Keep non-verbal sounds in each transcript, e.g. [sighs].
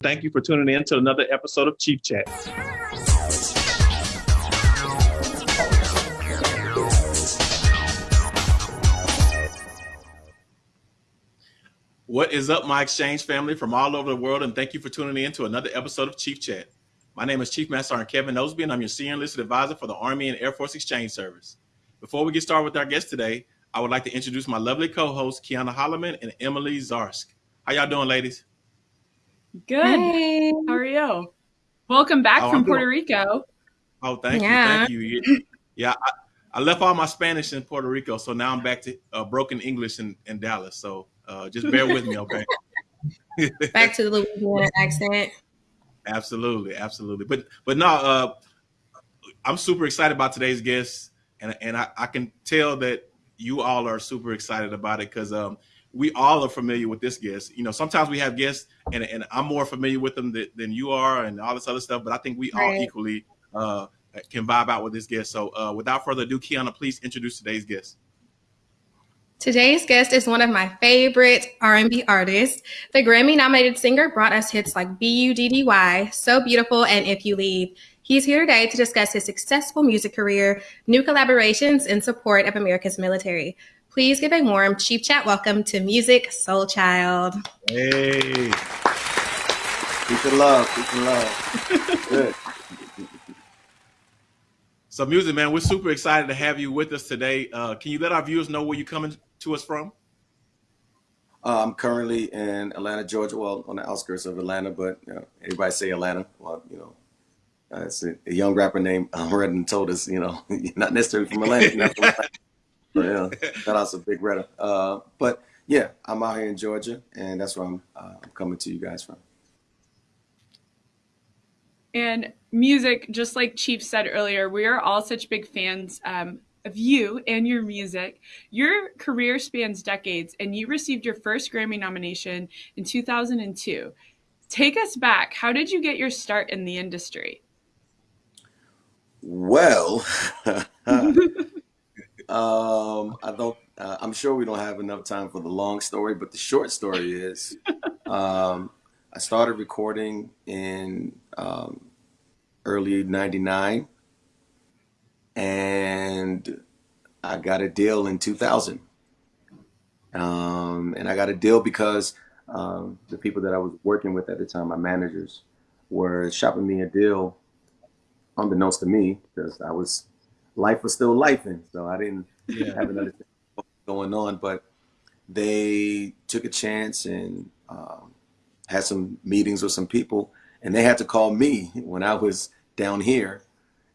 Thank you for tuning in to another episode of Chief Chat. What is up, my exchange family from all over the world, and thank you for tuning in to another episode of Chief Chat. My name is Chief Master Sergeant Kevin Osby, and I'm your Senior Enlisted Advisor for the Army and Air Force Exchange Service. Before we get started with our guest today, I would like to introduce my lovely co-hosts, Kiana Holloman and Emily Zarsk. How y'all doing, ladies? Good. Hey. How are you? Welcome back oh, from Puerto Rico. Oh, thank yeah. you, thank you. Yeah, I, I, left all my Spanish in Puerto Rico, so now I'm back to uh, broken English in, in Dallas. So uh, just bear with me, okay? [laughs] back to the Louisiana accent. Absolutely, absolutely. But but no, uh, I'm super excited about today's guest, and and I, I can tell that you all are super excited about it because um, we all are familiar with this guest. You know, sometimes we have guests, and, and I'm more familiar with them than, than you are, and all this other stuff. But I think we right. all equally uh, can vibe out with this guest. So, uh, without further ado, Kiana, please introduce today's guest. Today's guest is one of my favorite R&B artists. The Grammy-nominated singer brought us hits like "B.U.D.D.Y," "So Beautiful," and "If You Leave." He's here today to discuss his successful music career, new collaborations, and support of America's military. Please give a warm Chief Chat welcome to Musiq Soulchild. Hey. Peace and love. Peace and love. Good. So, Musiq man, we're super excited to have you with us today. Uh, can you let our viewers know where you're coming to us from? Uh, I'm currently in Atlanta, Georgia. Well, on the outskirts of Atlanta, but you know, everybody say Atlanta. Well, you know, uh, it's a, a, young rapper named um, Redden told us, you know, [laughs] not necessarily from Atlanta. Yeah, shout out to Big Retta. Uh, but yeah, I'm out here in Georgia, and that's where I'm, uh, I'm coming to you guys from. And Musiq, just like Chief said earlier, we are all such big fans um, of you and your music. Your career spans decades, and you received your first Grammy nomination in 2002. Take us back. How did you get your start in the industry? Well, [laughs] [laughs] Um, I don't. Uh, I'm sure we don't have enough time for the long story, but the short story is, [laughs] um, I started recording in um, early '99, and I got a deal in 2000. Um, and I got a deal because um, the people that I was working with at the time, my managers, were shopping me a deal unbeknownst to me because I was life was still life in, so I didn't yeah. have another thing going on. But they took a chance and um, had some meetings with some people, and they had to call me when I was down here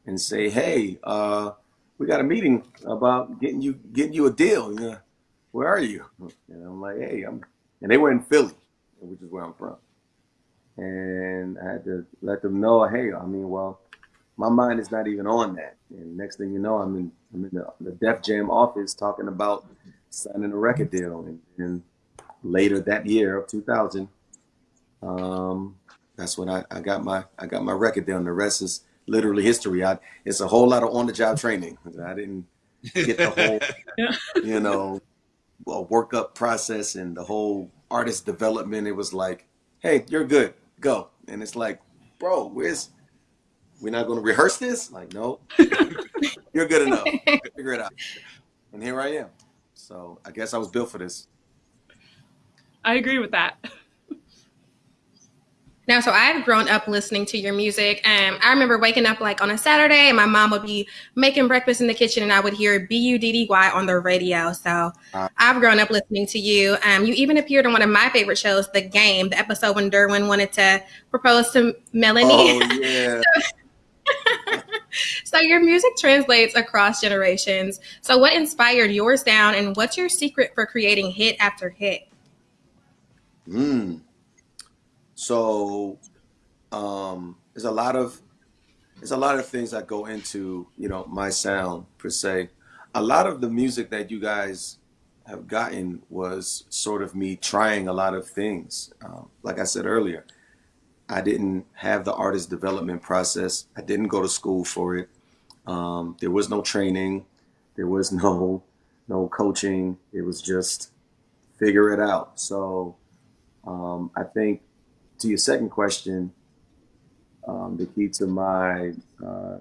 and say, "Hey, uh, we got a meeting about getting you getting you a deal. Yeah, where are you?" And I'm like, "Hey, I'm," and they were in Philly, which is where I'm from. And I had to let them know, "Hey, I mean, well." My mind is not even on that. And next thing you know, I'm in I'm in the, the Def Jam office talking about signing a record deal. And, and later that year of 2000, um, that's when I, I got my I got my record deal. And the rest is literally history. I, it's a whole lot of on the job training. I didn't get the whole, [laughs] you know, workup process and the whole artist development. It was like, hey, you're good, go. And it's like, bro, where's we're not going to rehearse this? Like, no, [laughs] you're good enough. Figure it out. And here I am. So I guess I was built for this. I agree with that. [laughs] Now, so I've grown up listening to your music. Um, I remember waking up like on a Saturday, and my mom would be making breakfast in the kitchen, and I would hear B U D D Y on the radio. So uh, I've grown up listening to you. Um, you even appeared on one of my favorite shows, The Game, the episode when Derwin wanted to propose to Melanie. Oh [laughs] yeah. so, [laughs] so your music translates across generations. So what inspired your sound and what's your secret for creating hit after hit? Hmm. So um there's a lot of there's a lot of things that go into, you know, my sound per se. A lot of the music that you guys have gotten was sort of me trying a lot of things. Um, like I said earlier, I didn't have the artist development process. I didn't go to school for it. Um, there was no training. There was no no coaching. It was just figure it out. So um, I think to your second question, um, the key to my, uh,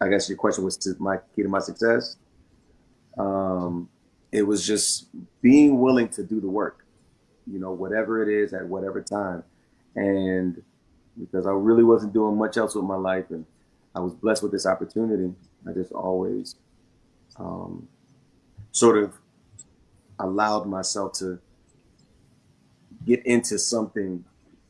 I guess your question was to my key to my success. Um, it was just being willing to do the work, you know, whatever it is at whatever time. And because I really wasn't doing much else with my life and I was blessed with this opportunity, I just always um, sort of allowed myself to get into something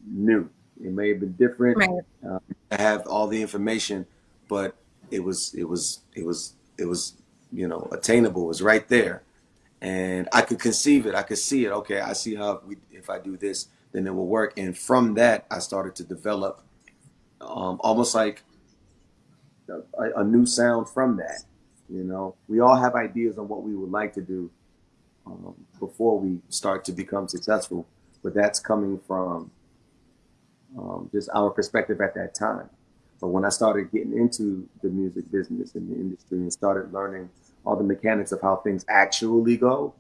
new. It may have been different. Right. Uh, I have all the information, but it was it was it was it was you know attainable. It was right there, and I could conceive it. I could see it. Okay, I see how we, if I do this, then it will work. And from that, I started to develop um, almost like a, a new sound from that. You know, we all have ideas on what we would like to do um, before we start to become successful, but that's coming from um, just our perspective at that time. But when I started getting into the music business and the industry and started learning all the mechanics of how things actually go,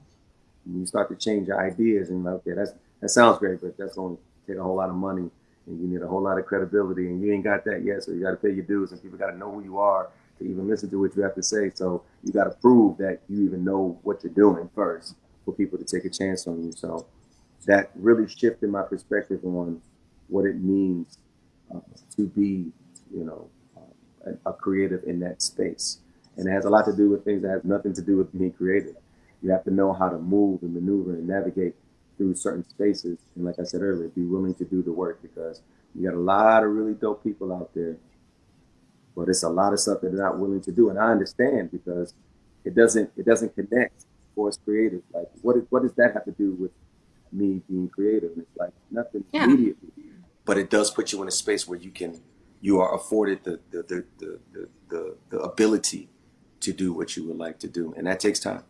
you start to change your ideas and okay, that's that sounds great, but that's to take a whole lot of money and you need a whole lot of credibility and you ain't got that yet. So you got to pay your dues and people got to know who you are to even listen to what you have to say. So you got to prove that you even know what you're doing first for people to take a chance on you. So that really shifted my perspective on what it means uh, to be, you know, a, a, creative in that space. And it has a lot to do with things that has nothing to do with being creative. You have to know how to move and maneuver and navigate through certain spaces. And like I said earlier, be willing to do the work because you got a lot of really dope people out there but it's a lot of stuff that they're not willing to do. And I understand because it doesn't it doesn't connect for us creative. Like what is, what does that have to do with me being creative? And it's like nothing yeah. immediately. But it does put you in a space where you can you are afforded the the the the, the, the, the ability to do what you would like to do. And that takes time.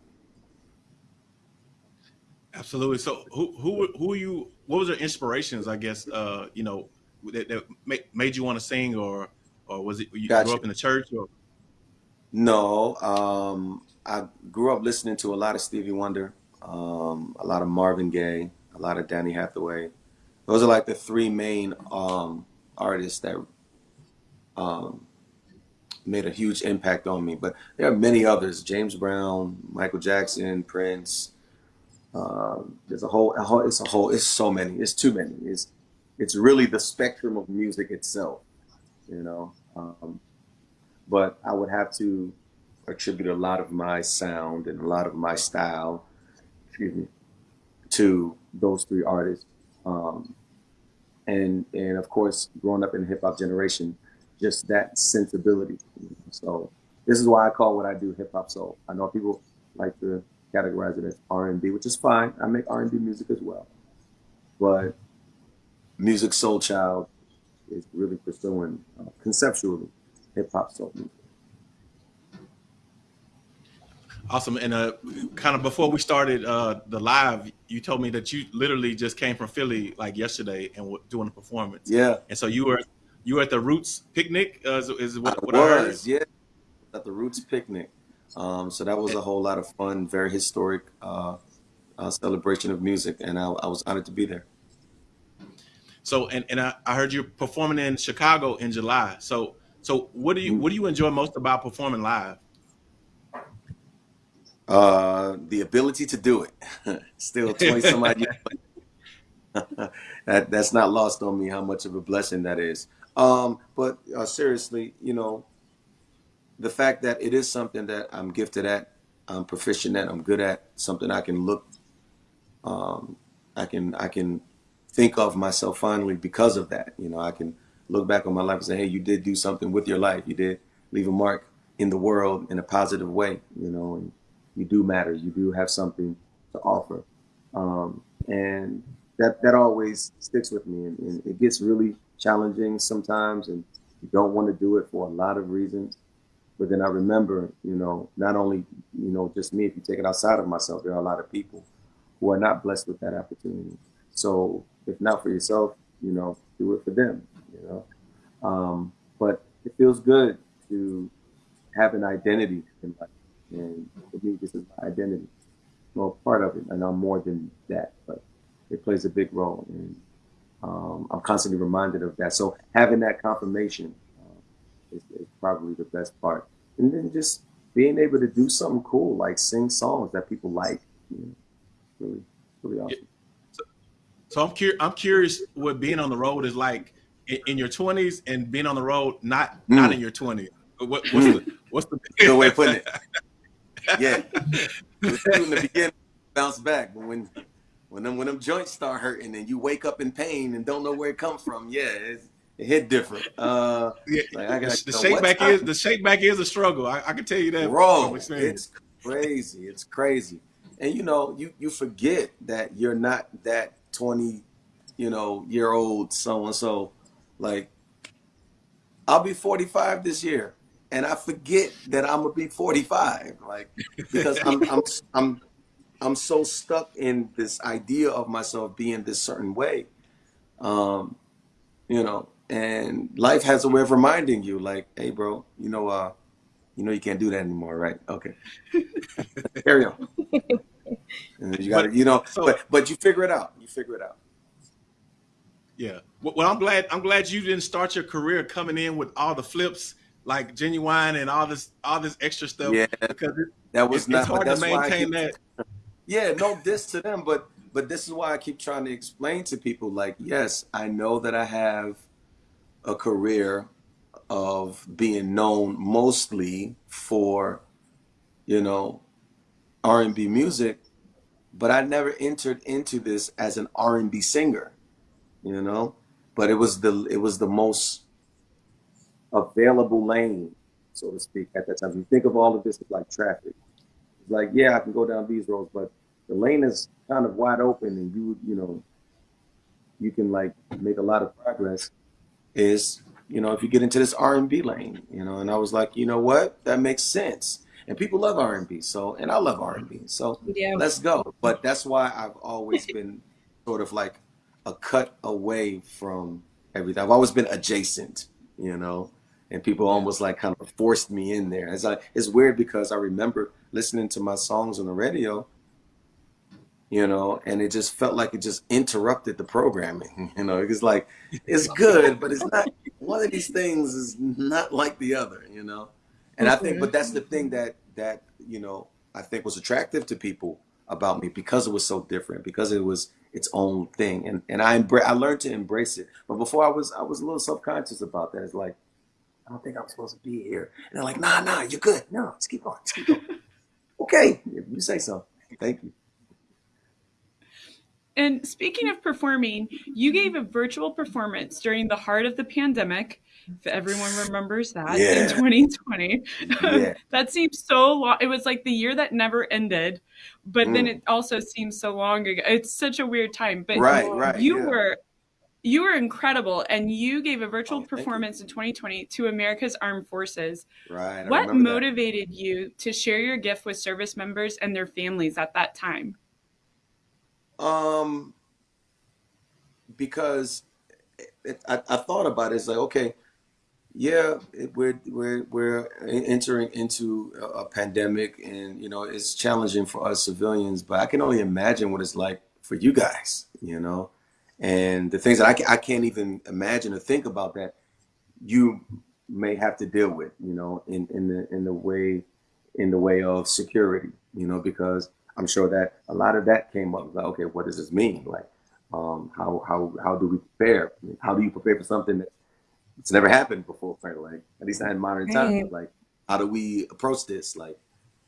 Absolutely. So who who who are you what was your inspirations, I guess, uh, you know, that, that made you want to sing or or was it you gotcha. grew up in the church? Or? No, um, I grew up listening to a lot of Stevie Wonder, um, a lot of Marvin Gaye, a lot of Donny Hathaway. Those are like the three main um, artists that um, made a huge impact on me. But there are many others: James Brown, Michael Jackson, Prince. Um, there's a whole, a whole, it's a whole, it's so many, it's too many. It's, it's really the spectrum of music itself you know. Um, but I would have to attribute a lot of my sound and a lot of my style, excuse me, to those three artists. Um, and and of course, growing up in the hip hop generation, just that sensibility. So this is why I call what I do hip hop soul. I know people like to categorize it as R and B, which is fine. I make R and B music as well, but Musiq Soulchild is really pursuing uh, conceptually hip hop soul music. Awesome. And uh, kind of before we started uh, the live, you told me that you literally just came from Philly like yesterday and were doing a performance. Yeah. And so you were you were at the Roots picnic. Uh, is, is what, I what was, I Yeah, at the Roots picnic. Um, so that was a whole lot of fun, very historic uh, uh, celebration of music, and I, I was honored to be there. So and, and I, I heard you performing in Chicago in July. So so what do you what do you enjoy most about performing live? Uh, the ability to do it. [laughs] Still twenty some odd years. [laughs] that that's not lost on me how much of a blessing that is. Um, but uh, seriously, you know, the fact that it is something that I'm gifted at, I'm proficient at, I'm good at, something I can look, um, I can I can think of myself fondly because of that. You know, I can look back on my life and say, hey, you did do something with your life. You did leave a mark in the world in a positive way, you know, and you do matter. You do have something to offer. Um, and that, that always sticks with me. And, and it gets really challenging sometimes. And you don't want to do it for a lot of reasons. But then I remember, you know, not only, you know, just me, if you take it outside of myself, there are a lot of people who are not blessed with that opportunity. So if not for yourself, you know, do it for them, you know. Um, but it feels good to have an identity in life. And for me, this is my identity. Well, part of it, and I'm more than that, but it plays a big role. And um, I'm constantly reminded of that. So having that confirmation uh, is, is, probably the best part. And then just being able to do something cool, like sing songs that people like, you know, really, really awesome. So, so I'm curious. I'm curious what being on the road is like in, in your 20s and being on the road not mm. not in your 20s. What, what's mm. the what's the [laughs] good way of putting it? [laughs] yeah, [laughs] in the beginning, bounce back, but when when them when them joints start hurting and you wake up in pain and don't know where it comes from, yeah, it hit different. Uh, yeah, like I got the shake back is the shake back is a struggle. I, I can tell you that. Bro, it's crazy. It's crazy. And you know, you you forget that you're not that twenty, you know, year old so and so. Like, I'll be forty five this year, and I forget that I'm gonna be forty five. Like, because [laughs] I'm I'm I'm I'm so stuck in this idea of myself being this certain way. Um, you know, and life has a way of reminding you, like, hey, bro, you know, uh, you know, you can't do that anymore, right? Okay, [laughs] carry on. You got to, you know, so, but but you figure it out. You figure it out. Yeah. Well, I'm glad. I'm glad you didn't start your career coming in with all the flips like genuine and all this all this extra stuff. Yeah, because it, that was it, not. It's hard to maintain that yeah, no this to them, but but this is why I keep trying to explain to people like, yes, I know that I have a career of being known mostly for, you know, R&B music, but I never entered into this as an R&B singer, you know? But it was the it was the most available lane, so to speak, at that time. You think of all of this as like traffic, like, yeah, I can go down these roads, but the lane is kind of wide open and you, you know, you can like make a lot of progress is, you know, if you get into this R&B lane, you know, and I was like, you know what, that makes sense. And people love R&B. So, and I love R&B. So yeah. let's go. But that's why I've always [laughs] been sort of like a cut away from everything. I've always been adjacent, you know, and people almost like kind of forced me in there. It's like, it's weird because I remember listening to my songs on the radio you know, and it just felt like it just interrupted the programming. [laughs] You know, it's like it's [laughs] good, but it's not. One of these things is not like the other. You know, and I think, but that's the thing that that you know I think was attractive to people about me because it was so different, because it was its own thing, and and I embra- I learned to embrace it. But before I was I was a little self conscious about that. It's like I don't think I'm supposed to be here, and they're like, Nah, nah, you're good. No, just keep on, just keep on. [laughs] okay, you say so. Thank you. And speaking of performing, you gave a virtual performance during the heart of the pandemic. If everyone remembers that yeah. in 2020, yeah. [laughs] that seems so long. It was like the year that never ended, but mm. then it also seems so long ago. It's such a weird time. But right, right, you yeah. were you were incredible, and you gave a virtual oh, performance in 2020 to America's Armed Forces. Right. I what motivated that. you to share your gift with service members and their families at that time? Um, because it, it, I, I thought about it. It's like, okay, yeah, it, we're we're we're entering into a, a pandemic, and you know it's challenging for us civilians. But I can only imagine what it's like for you guys, you know, and the things that I, I can't even imagine or think about that you may have to deal with, you know, in in the in the way in the way of security, you know, because I'm sure that a lot of that came up. Like, okay, what does this mean? Like, um, how how how do we prepare? How do you prepare for something that it's never happened before? Like, at least not in modern times. Like, how do we approach this? Like,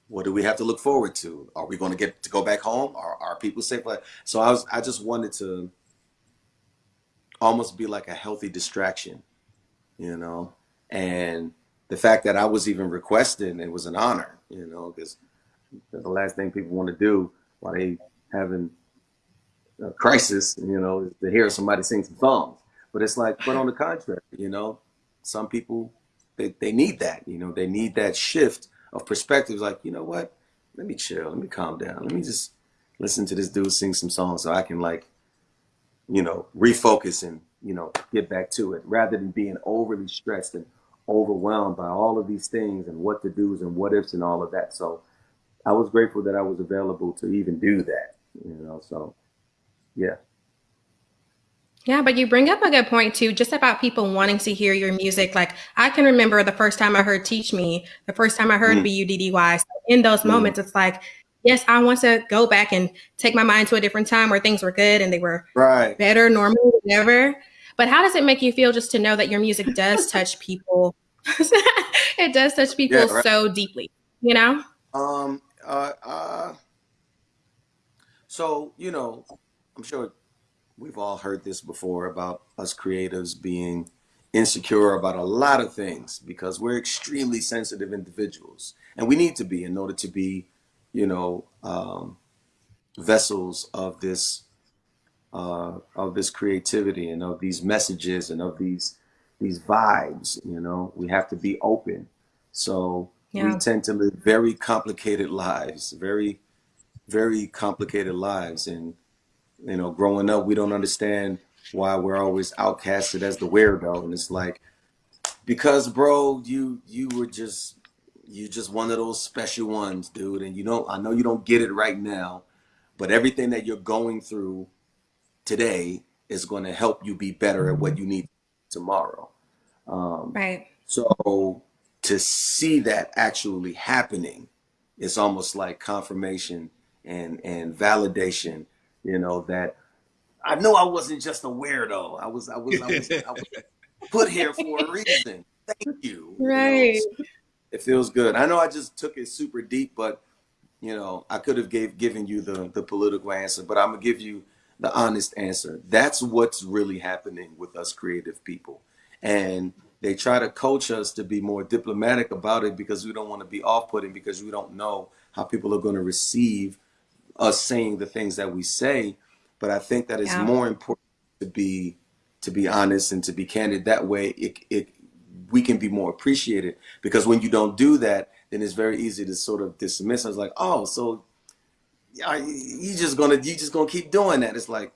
what do we have to look forward to? Are we going to get to go back home? Are are people safe? Like, so I was I just wanted to almost be like a healthy distraction, you know, and the fact that I was even requested, it was an honor, you know, because the last thing people want to do while they having a crisis, you know, is to hear somebody sing some songs. But it's like, but on the contrary, you know, some people they, they need that, you know, they need that shift of perspectives. Like, you know what? Let me chill, let me calm down, let me just listen to this dude sing some songs so I can like, you know, refocus and, you know, get back to it rather than being overly stressed and overwhelmed by all of these things and what to do's and what ifs and all of that. So I was grateful that I was available to even do that, you know. So, yeah. Yeah, but you bring up a good point too, just about people wanting to hear your music. Like I can remember the first time I heard "Teach Me," the first time I heard mm. "B-U-D-D-Y." So in those mm. moments, it's like, yes, I want to go back and take my mind to a different time where things were good and they were right. better, normal, whatever. But how does it make you feel just to know that your music [laughs] does touch people? [laughs] it does touch people yeah, right. so deeply, you know? Um. Uh. Uh. So you know, I'm sure we've all heard this before about us creatives being insecure about a lot of things because we're extremely sensitive individuals and we need to be in order to be you know um, vessels of this uh, of this creativity and of these messages and of these these vibes you know we have to be open so yeah. we tend to live very complicated [laughs] lives very very complicated lives and you know, growing up, we don't understand why we're always outcasted as the weirdo. And it's like, because bro, you you were just you just one of those special ones, dude. And you don't I know you don't get it right now, but everything that you're going through today is going to help you be better at what you need tomorrow. Um, right. So to see that actually happening, it's almost like confirmation and and validation you know, that I know I wasn't just a weirdo. I was, I was, I was, I was [laughs] put here for a reason. Thank you. Right. You know? It feels good. I know I just took it super deep, but you know, I could have gave given you the the political answer, but I'm gonna give you the honest answer. That's what's really happening with us creative people. And they try to coach us to be more diplomatic about it because we don't want to be off-putting because we don't know how people are going to receive us saying the things that we say, but I think that it's yeah. more important to be to be honest and to be candid. That way, it it we can be more appreciated because when you don't do that, then it's very easy to sort of dismiss. It's like, oh, so you just gonna you just gonna keep doing that. It's like,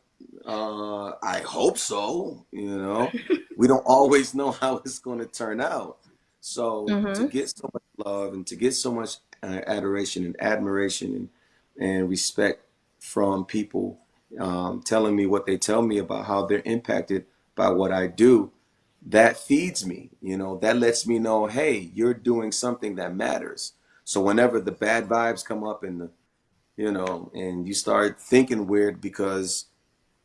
uh, I hope so. You know, [laughs] we don't always know how it's gonna turn out. So mm-hmm. to get so much love and to get so much uh, adoration and admiration and and respect from people um, telling me what they tell me about how they're impacted by what I do, that feeds me. You know, that lets me know, hey, you're doing something that matters. So whenever the bad vibes come up and the, you know, and you start thinking weird because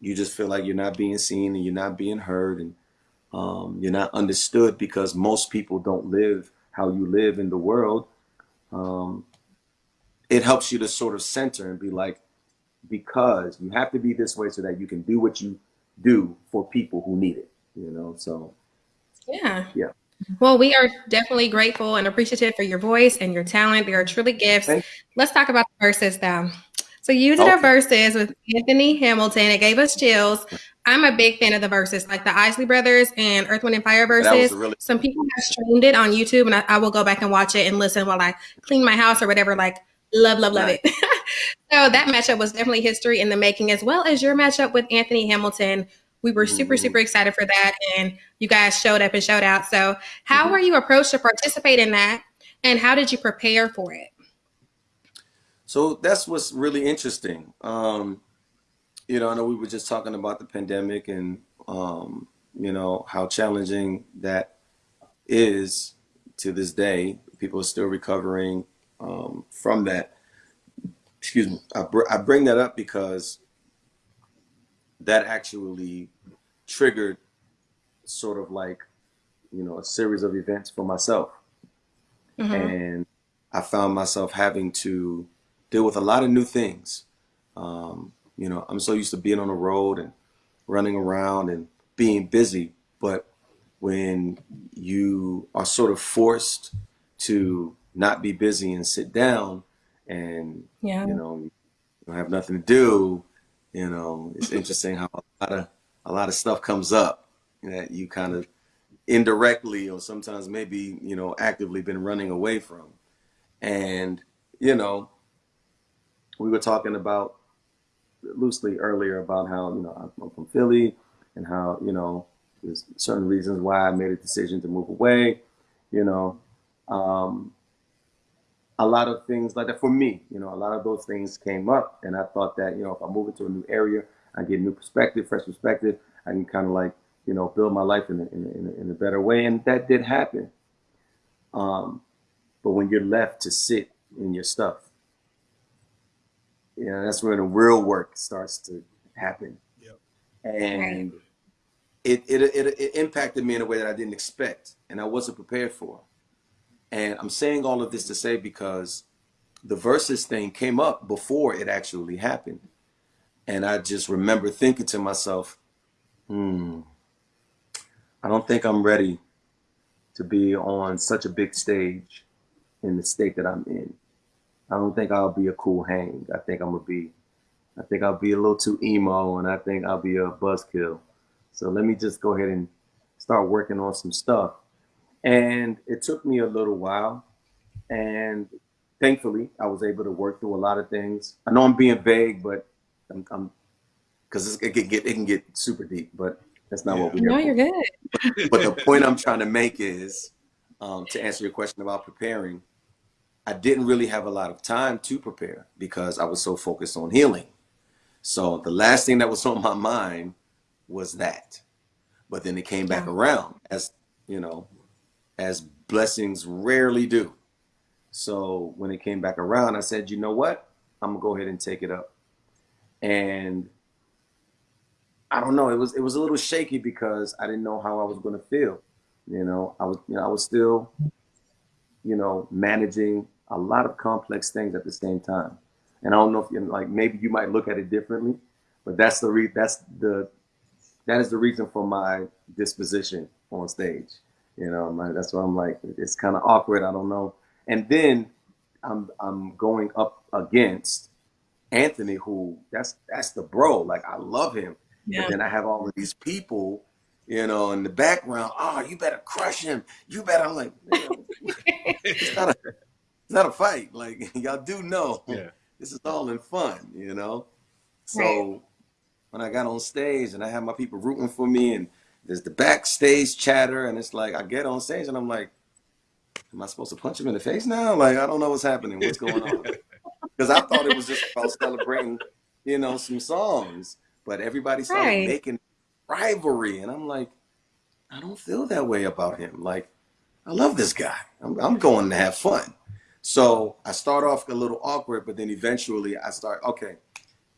you just feel like you're not being seen and you're not being heard and um, you're not understood because most people don't live how you live in the world. Um, it helps you to sort of center and be like, because you have to be this way so that you can do what you do for people who need it, you know? So, yeah. Yeah. Well, we are definitely grateful and appreciative for your voice and your talent. They are truly gifts. Let's talk about the Verzuz though. So you did okay. a Verzuz with Anthony Hamilton. It gave us chills. I'm a big fan of the Verzuz, like the Isley Brothers and Earth, Wind, and Fire Verzuz. Really- Some people have streamed it on YouTube, and I, I, will go back and watch it and listen while I clean my house or whatever. Like Love, love, love right. it. [laughs] so that matchup was definitely history in the making, as well as your matchup with Anthony Hamilton. We were super, mm-hmm. super excited for that, and you guys showed up and showed out. So, how mm-hmm. were you approached to participate in that, and how did you prepare for it? So that's what's really interesting. Um, you know, I know we were just talking about the pandemic and um, you know how challenging that is to this day. People are still recovering um, from that. Excuse me. I, br- I bring that up because that actually triggered sort of like, you know, a series of events for myself. Mm-hmm. And I found myself having to deal with a lot of new things. Um, you know, I'm so used to being on the road and running around and being busy, but when you are sort of forced to not be busy and sit down and yeah. you know you don't have nothing to do you know it's interesting how a lot of a lot of stuff comes up that you kind of indirectly or sometimes maybe you know actively been running away from. And you know we were talking about loosely earlier about how you know I'm from Philly and how you know there's certain reasons why I made a decision to move away you know um, a lot of things like that for me, you know, a lot of those things came up and I thought that, you know, if I move into a new area, I get a new perspective, fresh perspective, I can kind of like you know build my life in a, in a, in a, in a better way, and that did happen. Um, but when you're left to sit in your stuff, you know that's where the real work starts to happen. Yep. And it, it, it, it impacted me in a way that I didn't expect and I wasn't prepared for. And I'm saying all of this to say because the Verzuz thing came up before it actually happened. And I just remember thinking to myself, hmm, I don't think I'm ready to be on such a big stage in the state that I'm in. I don't think I'll be a cool hang. I think I'm gonna be, I think I'll be a little too emo, and I think I'll be a buzzkill. So let me just go ahead and start working on some stuff. And it took me a little while, and thankfully I was able to work through a lot of things. I know I'm being vague, but I'm because it can get it can get super deep, but that's not Yeah. what we're No, you're for. good. [laughs] But the point I'm trying to make is um, to answer your question about preparing. I didn't really have a lot of time to prepare because I was so focused on healing. So the last thing that was on my mind was that. But then it came back Yeah. around as, you know, as blessings rarely do. So when it came back around, I said, you know what? I'm gonna go ahead and take it up. And I don't know, it was it was a little shaky because I didn't know how I was gonna feel. You know, I was you know, I was still, you know, managing a lot of complex things at the same time. And I don't know if you like maybe you might look at it differently, but that's the re- that's the that is the reason for my disposition on stage. You know, my, that's why I'm like it's kind of awkward. I don't know. And then I'm I'm going up against Anthony, who that's that's the bro. Like I love him, Yeah. but then I have all of these people, you know, in the background. Oh, you better crush him. You better. I'm like, "Man, [laughs] it's not a it's not a fight. Like [laughs] y'all do know Yeah. this is all in fun, you know. So Right. when I got on stage and I had my people rooting for me, and there's the backstage chatter, and it's like I get on stage and I'm like, am I supposed to punch him in the face now? Like I don't know what's happening. What's going on? [laughs] Because I thought it was just about celebrating, you know, some songs, but everybody started Right. making rivalry, and I'm like, I don't feel that way about him. Like I love this guy. I'm, I'm going to have fun. So I start off a little awkward, but then eventually I start, okay,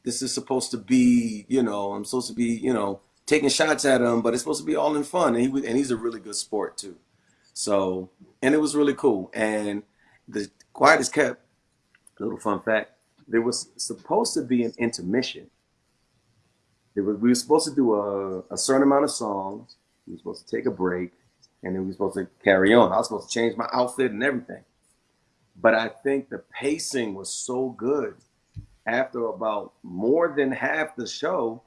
this is supposed to be, you know, I'm supposed to be, you know, taking shots at him, but it's supposed to be all in fun. And he and he's a really good sport too. So, and it was really cool. And the quiet is kept. Little fun fact: there was supposed to be an intermission. There was, we were supposed to do a, a certain amount of songs. We were supposed to take a break, and then we were supposed to carry on. I was supposed to change my outfit and everything. But I think the pacing was so good. After about more than half the show,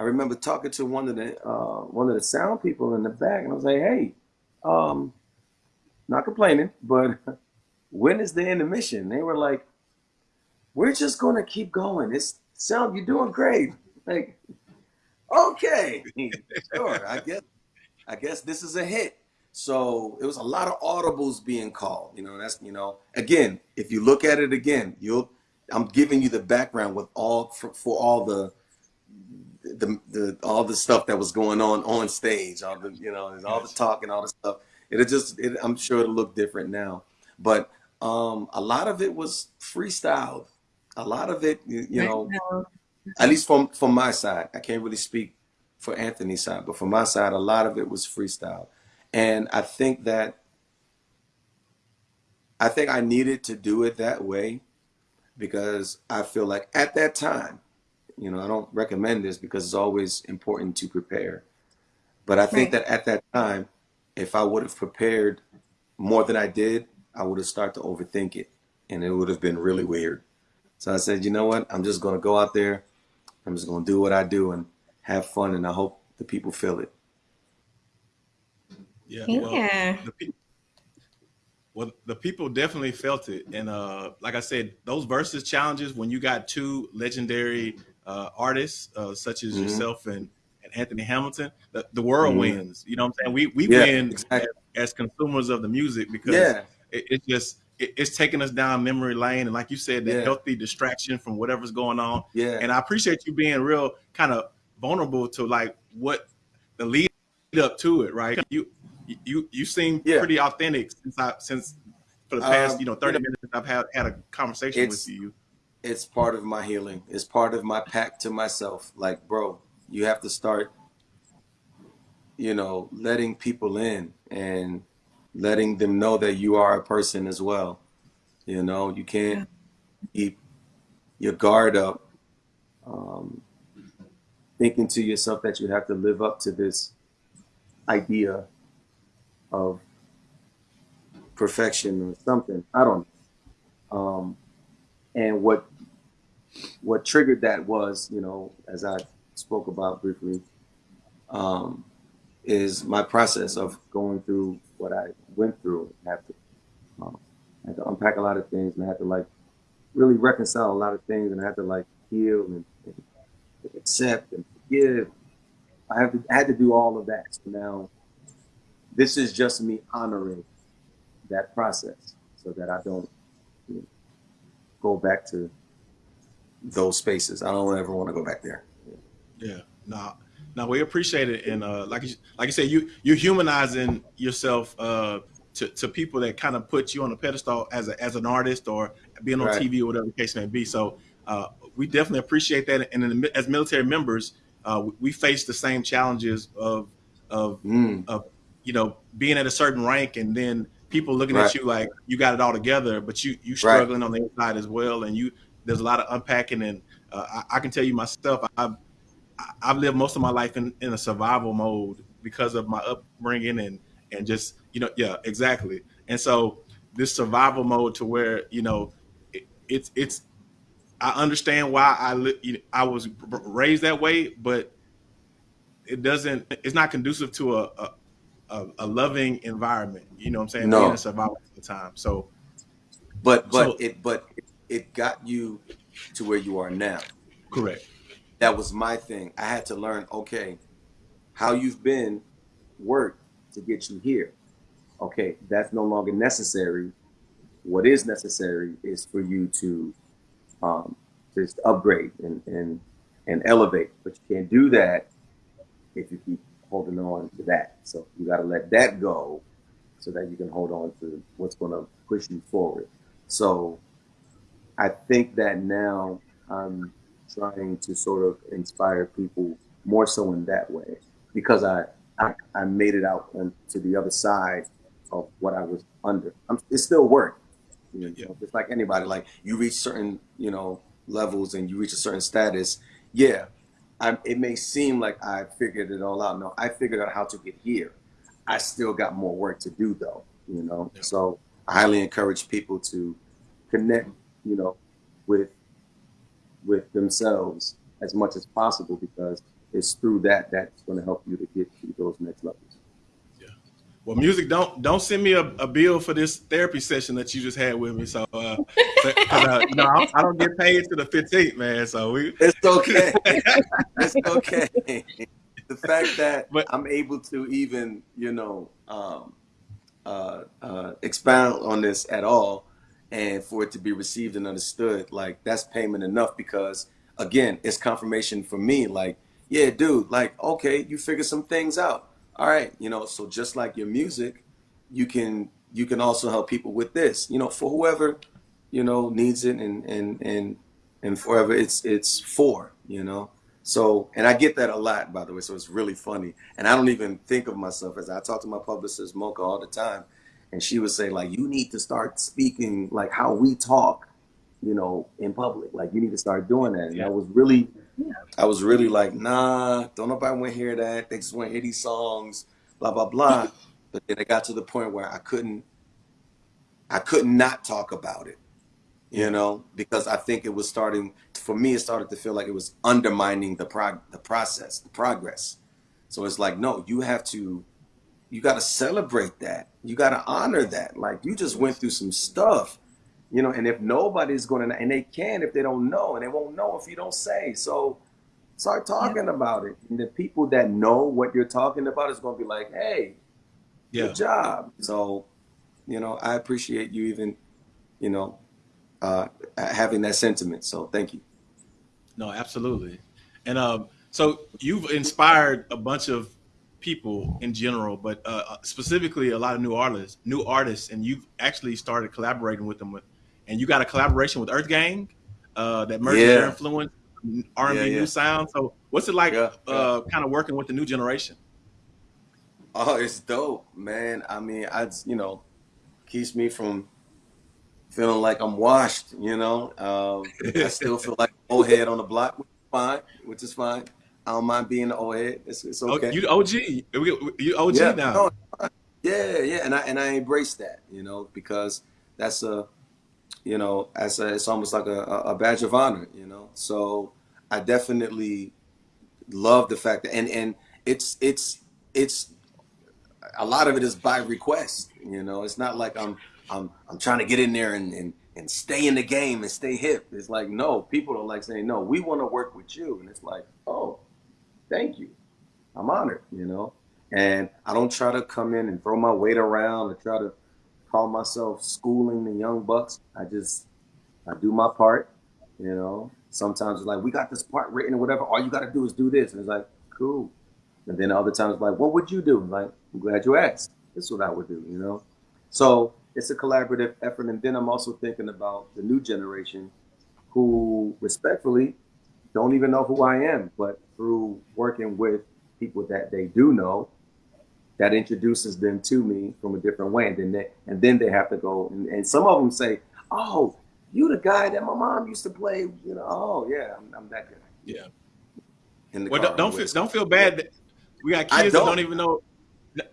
I remember talking to one of the uh, one of the sound people in the back, and I was like, "Hey, um, not complaining, but [laughs] when is the intermission?" They were like, "We're just gonna keep going. It's sound. You're doing great." [laughs] Like, okay, [laughs] sure. I guess I guess this is a hit. So it was a lot of audibles being called. You know, that's you know, again, if you look at it again, you'll I'm giving you the background with all for, for all the the the all the stuff that was going on on stage, all the you know, all the talk and all the stuff. It'll just it, I'm sure it'll look different now, but um, a lot of it was freestyled. A lot of it, you, you know, at least from from my side, I can't really speak for Anthony's side, but from my side, a lot of it was freestyle, and I think that I think I needed to do it that way because I feel like at that time, you know, I don't recommend this because it's always important to prepare, but I think Right. that at that time, if I would have prepared more than I did, I would have started to overthink it, and it would have been really weird. So I said, you know what? I'm just going to go out there. I'm just going to do what I do and have fun, and I hope the people feel it. Yeah. Well, Yeah. the pe- well, the people definitely felt it, and uh, like I said, those Verzuz challenges when you got two legendary uh, artists uh, such as Mhm. yourself and, and Anthony Hamilton, the, the world Mhm. wins. You know what I'm saying? We we Yeah, win exactly. as consumers of the music because Yeah, it, it's just it, it's taking us down memory lane, and like you said, the Yeah. healthy distraction from whatever's going on. yeah, And I appreciate you being real kind of vulnerable to like what the lead up to it, right? You you you seem Yeah. pretty authentic since I since for the past Um, you know you thirty know, minutes I've had had a conversation with you. It's part of my healing. It's part of my pact to myself. Like, bro, you have to start, you know, letting people in and letting them know that you are a person as well. You know, you can't keep your guard up, um, thinking to yourself that you have to live up to this idea of perfection or something. I don't know. Um, and what what triggered that was, you know, as I spoke about briefly, um, is my process of going through what I went through. I have to, um, I had to unpack a lot of things, and I had to like really reconcile a lot of things, and I had to like heal and, and accept and forgive. I have to, I had to do all of that. So now, this is just me honoring that process, so that I don't you know, go back to those spaces. I don't ever want to go back there. Yeah, no, no, we appreciate it, and uh, like you, like you said, you you're humanizing yourself uh, to to people that kind of put you on a pedestal as a as an artist or being on Right. TV or whatever the case may be. So uh, we definitely appreciate that, and in the, as military members, uh, we, face the same challenges of of Mm, of you know being at a certain rank and then people looking Right. at you like you got it all together but you you struggling on the inside as well and you there's a lot of unpacking and uh, I, I can tell you myself I've I- I've lived most of my life in, in a survival mode because of my upbringing and and just you know yeah exactly and so this survival mode to where you know it, it's it's I understand why I li- you know, I was raised that way but it doesn't it's not conducive to a, a a, a loving environment. You know what I'm saying? No. Being a survivor all the time. So but but So- it but it got you to where you are now. correct. That was my thing. I had to learn. Okay, how you've been worked to get you here. Okay, that's no longer necessary. What is necessary is for you to um, just upgrade and, and and elevate. But you can't do that if you keep holding on to that. So you got to let that go so that you can hold on to what's going to push you forward. So I think that now I'm trying to sort of inspire people more so in that way because I I, I made it out on, to the other side of what I was under. I'm, it's still work, you know, Yeah. just like anybody. Like you reach certain you know levels and you reach a certain status. Yeah, I, it may seem like I figured it all out. No, I figured out how to get here. I still got more work to do though, you know. Yeah. So I highly encourage people to connect, you know, with with themselves as much as possible because it's through that that's going to help you to get to those next levels. Yeah. Well, Musiq don't don't send me a, a bill for this therapy session that you just had with me. So, uh, uh, know, I, I don't get paid to the 15th, man. So we [laughs] It's okay. it's okay. The fact that But- I'm able to even, you know, um, uh, uh, expound on this at all, and for it to be received and understood, like that's payment enough. Because again, it's confirmation for me. Like, yeah, dude, like, okay, you figure some things out. All right, you know. So just like your music, you can you can also help people with this. You know, for whoever you know needs it and and and and forever it's it's for you know so and i get that a lot by the way so it's really funny and i don't even think of myself as i talk to my publicist mocha all the time and she would say like you need to start speaking like how we talk you know in public like you need to start doing that and Yeah. i was really i was really like nah don't nobody want to hear that they just want to hear these songs blah blah blah [laughs] but then it got to the point where i couldn't i could not talk about it you know, because I think it was starting for me. It started to feel like it was undermining the prog- the process, the progress. So it's like, no, you have to, you got to celebrate that. You got to honor that. Like you just went through some stuff, you know. And if nobody's going to, and they can if they don't know, and they won't know if you don't say. So start talking about it. And the people that know what you're talking about is going to be like, hey, yeah. good job. So, you know, I appreciate you even, you know, uh, having that sentiment. So thank you. No, absolutely. And um, so you've inspired a bunch of people in general, but uh, specifically a lot of new artists, new artists, and you've actually started collaborating with them. With, and you got a collaboration with EarthGang uh, that merges Yeah. your influence, R and B yeah. new sound. So, what's it like, Yeah, uh, kind of working with the new generation? Oh, it's dope, man. I mean, I you know, keeps me from feeling like I'm washed. You know, um, I still feel like [laughs] old head on the block, which is fine. Which is fine. I don't mind being the old head. It's, it's Oh, okay. you OG, you you OG yeah, now. no, yeah, yeah, and I and I embrace that. You know, because that's a, you know, as a, it's almost like a, a badge of honor. You know, so I definitely love the fact that and and it's it's it's a lot of it is by request. You know, it's not like I'm I'm I'm trying to get in there and and, and stay in the game and stay hip. It's like no, people are like saying no, we want to work with you, and it's like oh, thank you, I'm honored. You know, and I don't try to come in and throw my weight around or try to call myself schooling the young bucks. I just I do my part. You know, sometimes it's like we got this part written or whatever. All you got to do is do this, and it's like cool. And then other times, it's like, what would you do? Like, I'm glad you asked. This is what I would do, you know? So it's a collaborative effort. And then I'm also thinking about the new generation who respectfully don't even know who I am, but through working with people that they do know, that introduces them to me from a different way. And then they, and then they have to go, and, and some of them say, oh, you the guy that my mom used to play, you know, oh, yeah, I'm, I'm that guy. Yeah. In the Well, don't, don't feel don't feel bad. That we got kids that don't. don't even know.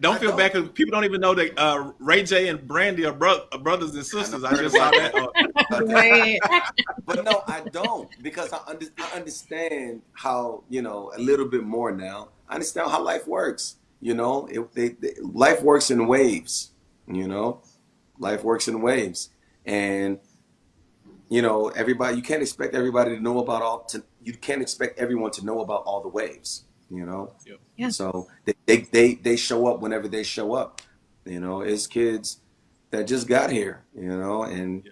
Don't I feel don't. bad because people don't even know that uh, Ray J and Brandy are, bro- are brothers and sisters. I, heard just saw that. Uh, [laughs] but no, I don't because I, under, I understand how you know a little bit more now. I understand how life works. You know, it, they, they, life works in waves. You know, life works in waves, and you know everybody. You can't expect everybody to know about all. To, you can't expect everyone to know about all the waves. You know, Yep. Yeah. so they, they they they show up whenever they show up. You know, it's kids that just got here. You know, and Yeah.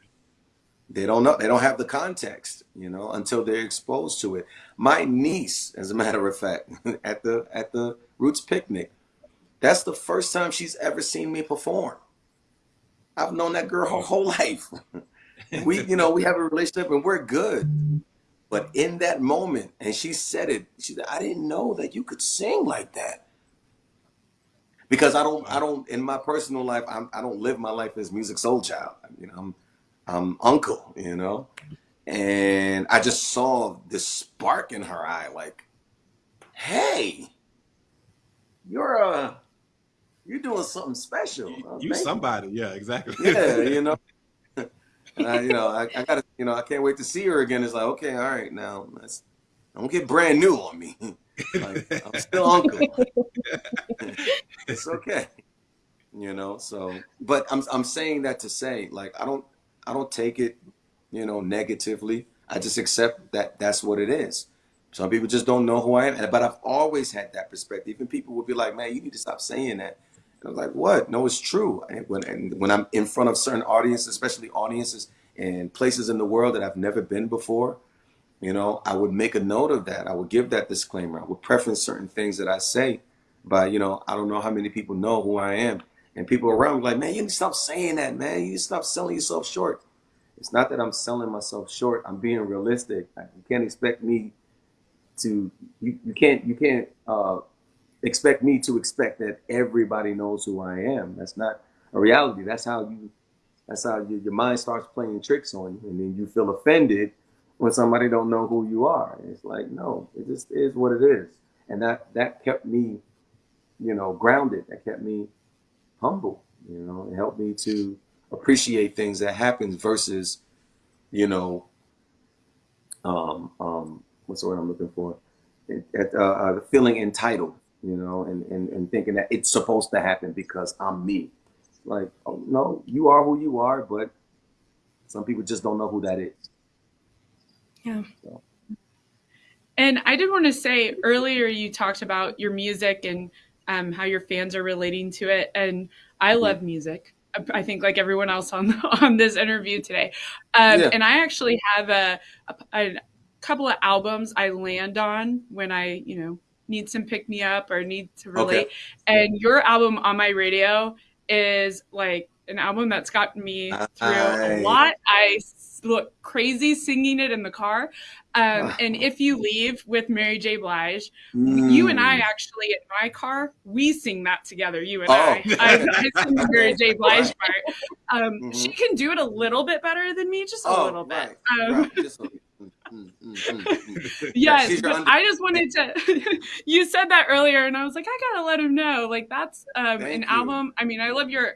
they don't know they don't have the context you know until they're exposed to it my niece as a matter of fact [laughs] at the at the roots picnic that's the first time she's ever seen me perform i've known that girl her whole [laughs] life we you know we have a relationship and we're good but in that moment and she said it she said i didn't know that you could sing like that because i don't i don't in my personal life I'm, i don't live my life as Musiq Soulchild you know i'm I'm uncle, you know? And I just saw this spark in her eye, like, hey, you're a, you're doing something special. you, Uh, you somebody, yeah, exactly. Yeah, you know. [laughs] And I, you know, I, I gotta, you know, I can't wait to see her again. It's like, okay, all right, now let's don't get brand new on me. [laughs] like, I'm still uncle. [laughs] it's okay. You know, so but I'm I'm saying that to say, like, I don't I don't take it, you know, negatively. I just accept that that's what it is. Some people just don't know who I am, but I've always had that perspective. And people would be like, "Man, you need to stop saying that." I was like, "What? No, it's true." And when and when I'm in front of certain audiences, especially audiences and places in the world that I've never been before, you know, I would make a note of that. I would give that disclaimer. I would preference certain things that I say. But you know, I don't know how many people know who I am. And people around me like, man, you need to stop saying that, man. You stop selling yourself short. It's not that I'm selling myself short. I'm being realistic. You can't expect me to you, you can't you can't uh, expect me to expect that everybody knows who I am. That's not a reality. That's how you that's how you, your mind starts playing tricks on you, and then you feel offended when somebody don't know who you are. It's like no, it just is what it is, and that that kept me, you know, grounded. That kept me humble. You know, it helped me to appreciate things that happen versus, you know, um, um, what's the word I'm looking for? It, uh, uh, feeling entitled, you know, and, and, and thinking that it's supposed to happen because I'm me. Like, oh, no, you are who you are, but some people just don't know who that is. Yeah. So, And I did want to say earlier you talked about your music and um, how your fans are relating to it, and I Mhm. love music. I- I think like everyone else on [laughs] on this interview today, um, Yeah. and I actually have a, a a couple of albums I land on when I you know need some pick me up or need to relate. Okay. And your album on my radio is like an album that's gotten me through I... a lot. I look crazy singing it in the car. Um, and if you leave with Mary J. Blige, mm. you and I mm. actually in my car we sing that together. You and oh. I. I, I sing [laughs] Mary J. Blige part. Um, mm-hmm. She can do it a little bit better than me, just a oh, little bit. Right. Um, right. Mm, mm, mm, yes, [laughs] yeah, I just wanted to. [laughs] you said that earlier, and I was like, I gotta let him know. Like that's um, an you. album. I mean, I love your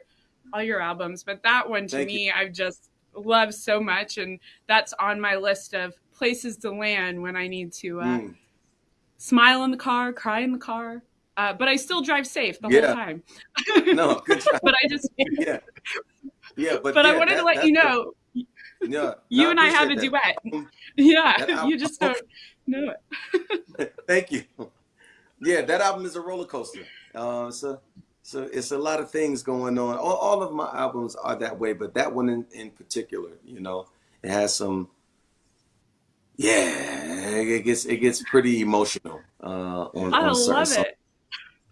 all your albums, but that one to Thank me, you. I've just loved so much, and that's on my list of places to land when I need to uh, mm. smile in the car, cry in the car. Uh, but I still drive safe the yeah. whole time. no, good [laughs] job. but I just yeah, yeah. But, but yeah, I wanted that, to let you know. Yeah, [laughs] you and I have a that. duet. [laughs] Yeah, [laughs] you just don't know it. Thank you. Yeah, that album is a roller coaster. Uh, so, so it's a lot of things going on. All, all of my albums are that way, but that one in, in particular, you know, it has some. Yeah, it gets it gets pretty emotional. Uh, on, I on love songs.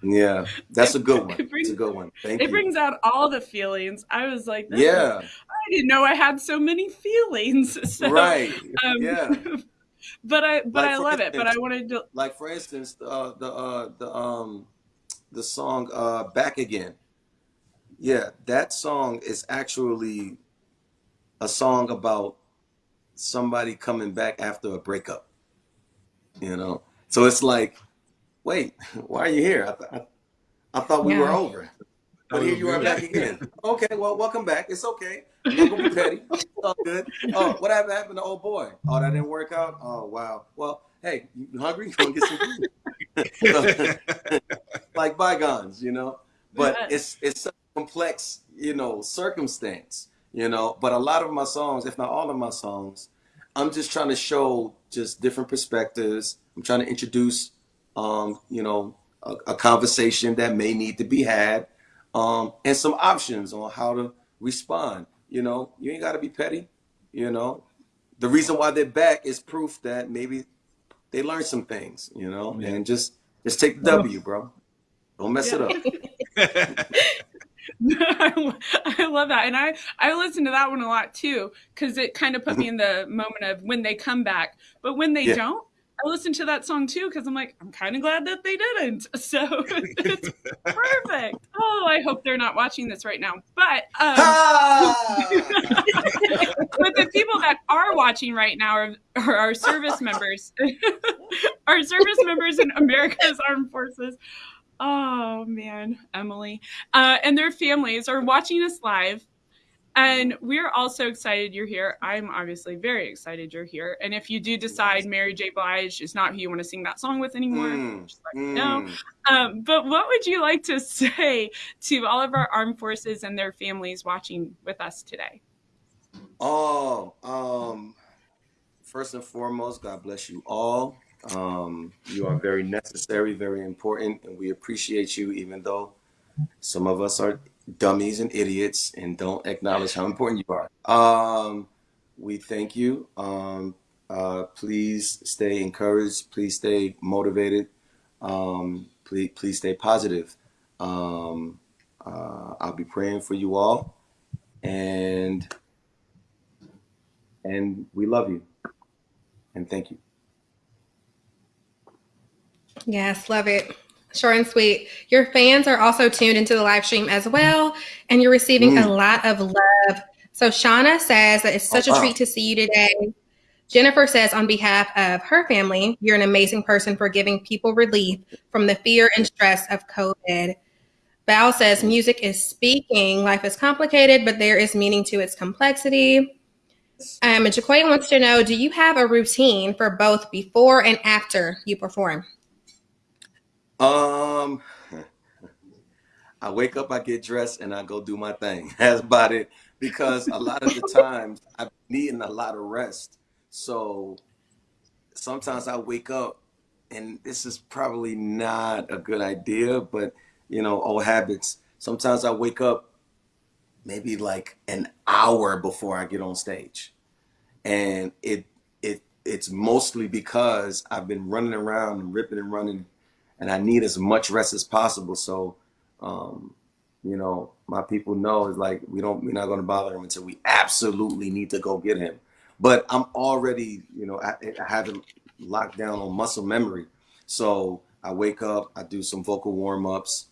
Yeah, that's a good [laughs] one. It brings, it's a good one. Thank it you. brings out all the feelings. I was like, yeah, I didn't know I had so many feelings. [laughs] So, right. Um, yeah. [laughs] but I but like I love instance, it. But I wanted to like for instance uh, the uh, the um the song uh, "Back Again." Yeah, that song is actually a song about somebody coming back after a breakup. You know, so it's like, wait, [laughs] why are you here? I, th- I, I thought we yeah. were over. But here you are back again. [laughs] Okay, well, welcome back. It's okay. Don't be petty. It's all good. Oh, what happened to old boy? Oh, that didn't work out. Oh, wow. Well, hey, you hungry? Go get some food. [laughs] like bygones, you know. But it's it's a complex, you know, circumstance, you know. But a lot of my songs, if not all of my songs, I'm just trying to show just different perspectives. I'm trying to introduce, um, you know, a, a conversation that may need to be had um, and some options on how to respond. You know, you ain't got to be petty. You know, the reason why they're back is proof that maybe they learned some things. You know, yeah. and just just take the W, bro. Don't mess yeah. it up. [laughs] I love that, and I I listen to that one a lot too because it kind of put me in the moment of when they come back. But when they yeah. don't, I listened to that song too because I'm like, I'm kind of glad that they didn't. [laughs] So it's perfect. [laughs] Oh, I hope they're not watching this right now. But um, [laughs] but the people that are watching right now are, are our service members, our service members in America's Armed Forces. Oh man, Emily, uh, and their families are watching us live and we're also excited you're here. I'm obviously very excited you're here. And if you do decide Mary J. Blige is not who you want to sing that song with anymore, mm, just let mm. me know. Um, but what would you like to [laughs] say to all of our armed forces and their families watching with us today? Oh, um, first and foremost, God bless you all. Um, you are very necessary, very important, and we appreciate you, even though some of us are dummies and idiots and don't acknowledge how important you are. Um, we thank you. Um, uh, please stay encouraged. Please stay motivated. Um, please, please stay positive. Um, uh, I'll be praying for you all, and and we love you, and thank you. Yes, love it. Short and sweet. Your fans are also tuned into the live stream as well, and you're receiving mm. a lot of love. So Shauna says that it's such oh, a treat to see you today. Jennifer says, on behalf of her family, you're an amazing person for giving people relief from the fear and stress of COVID. Val says, music is speaking. Life is complicated, but there is meaning to its complexity. Um, and Jaquay wants to know, do you have a routine for both before and after you perform? Um, [laughs] I wake up, I get dressed, and I go do my thing. [laughs] That's about it. Because a lot of the [laughs] times I'm needing a lot of rest. So sometimes I wake up, and this is probably not a good idea, but you know, old habits. Sometimes I wake up maybe like an hour before I get on stage. And it it it's mostly because I've been running around and ripping and running and I need as much rest as possible. So, um, you know, my people know is like we don't we're not going to bother him until we absolutely need to go get him. But I'm already, you know, I, I have him locked down on muscle memory. So I wake up, I do some vocal warm ups,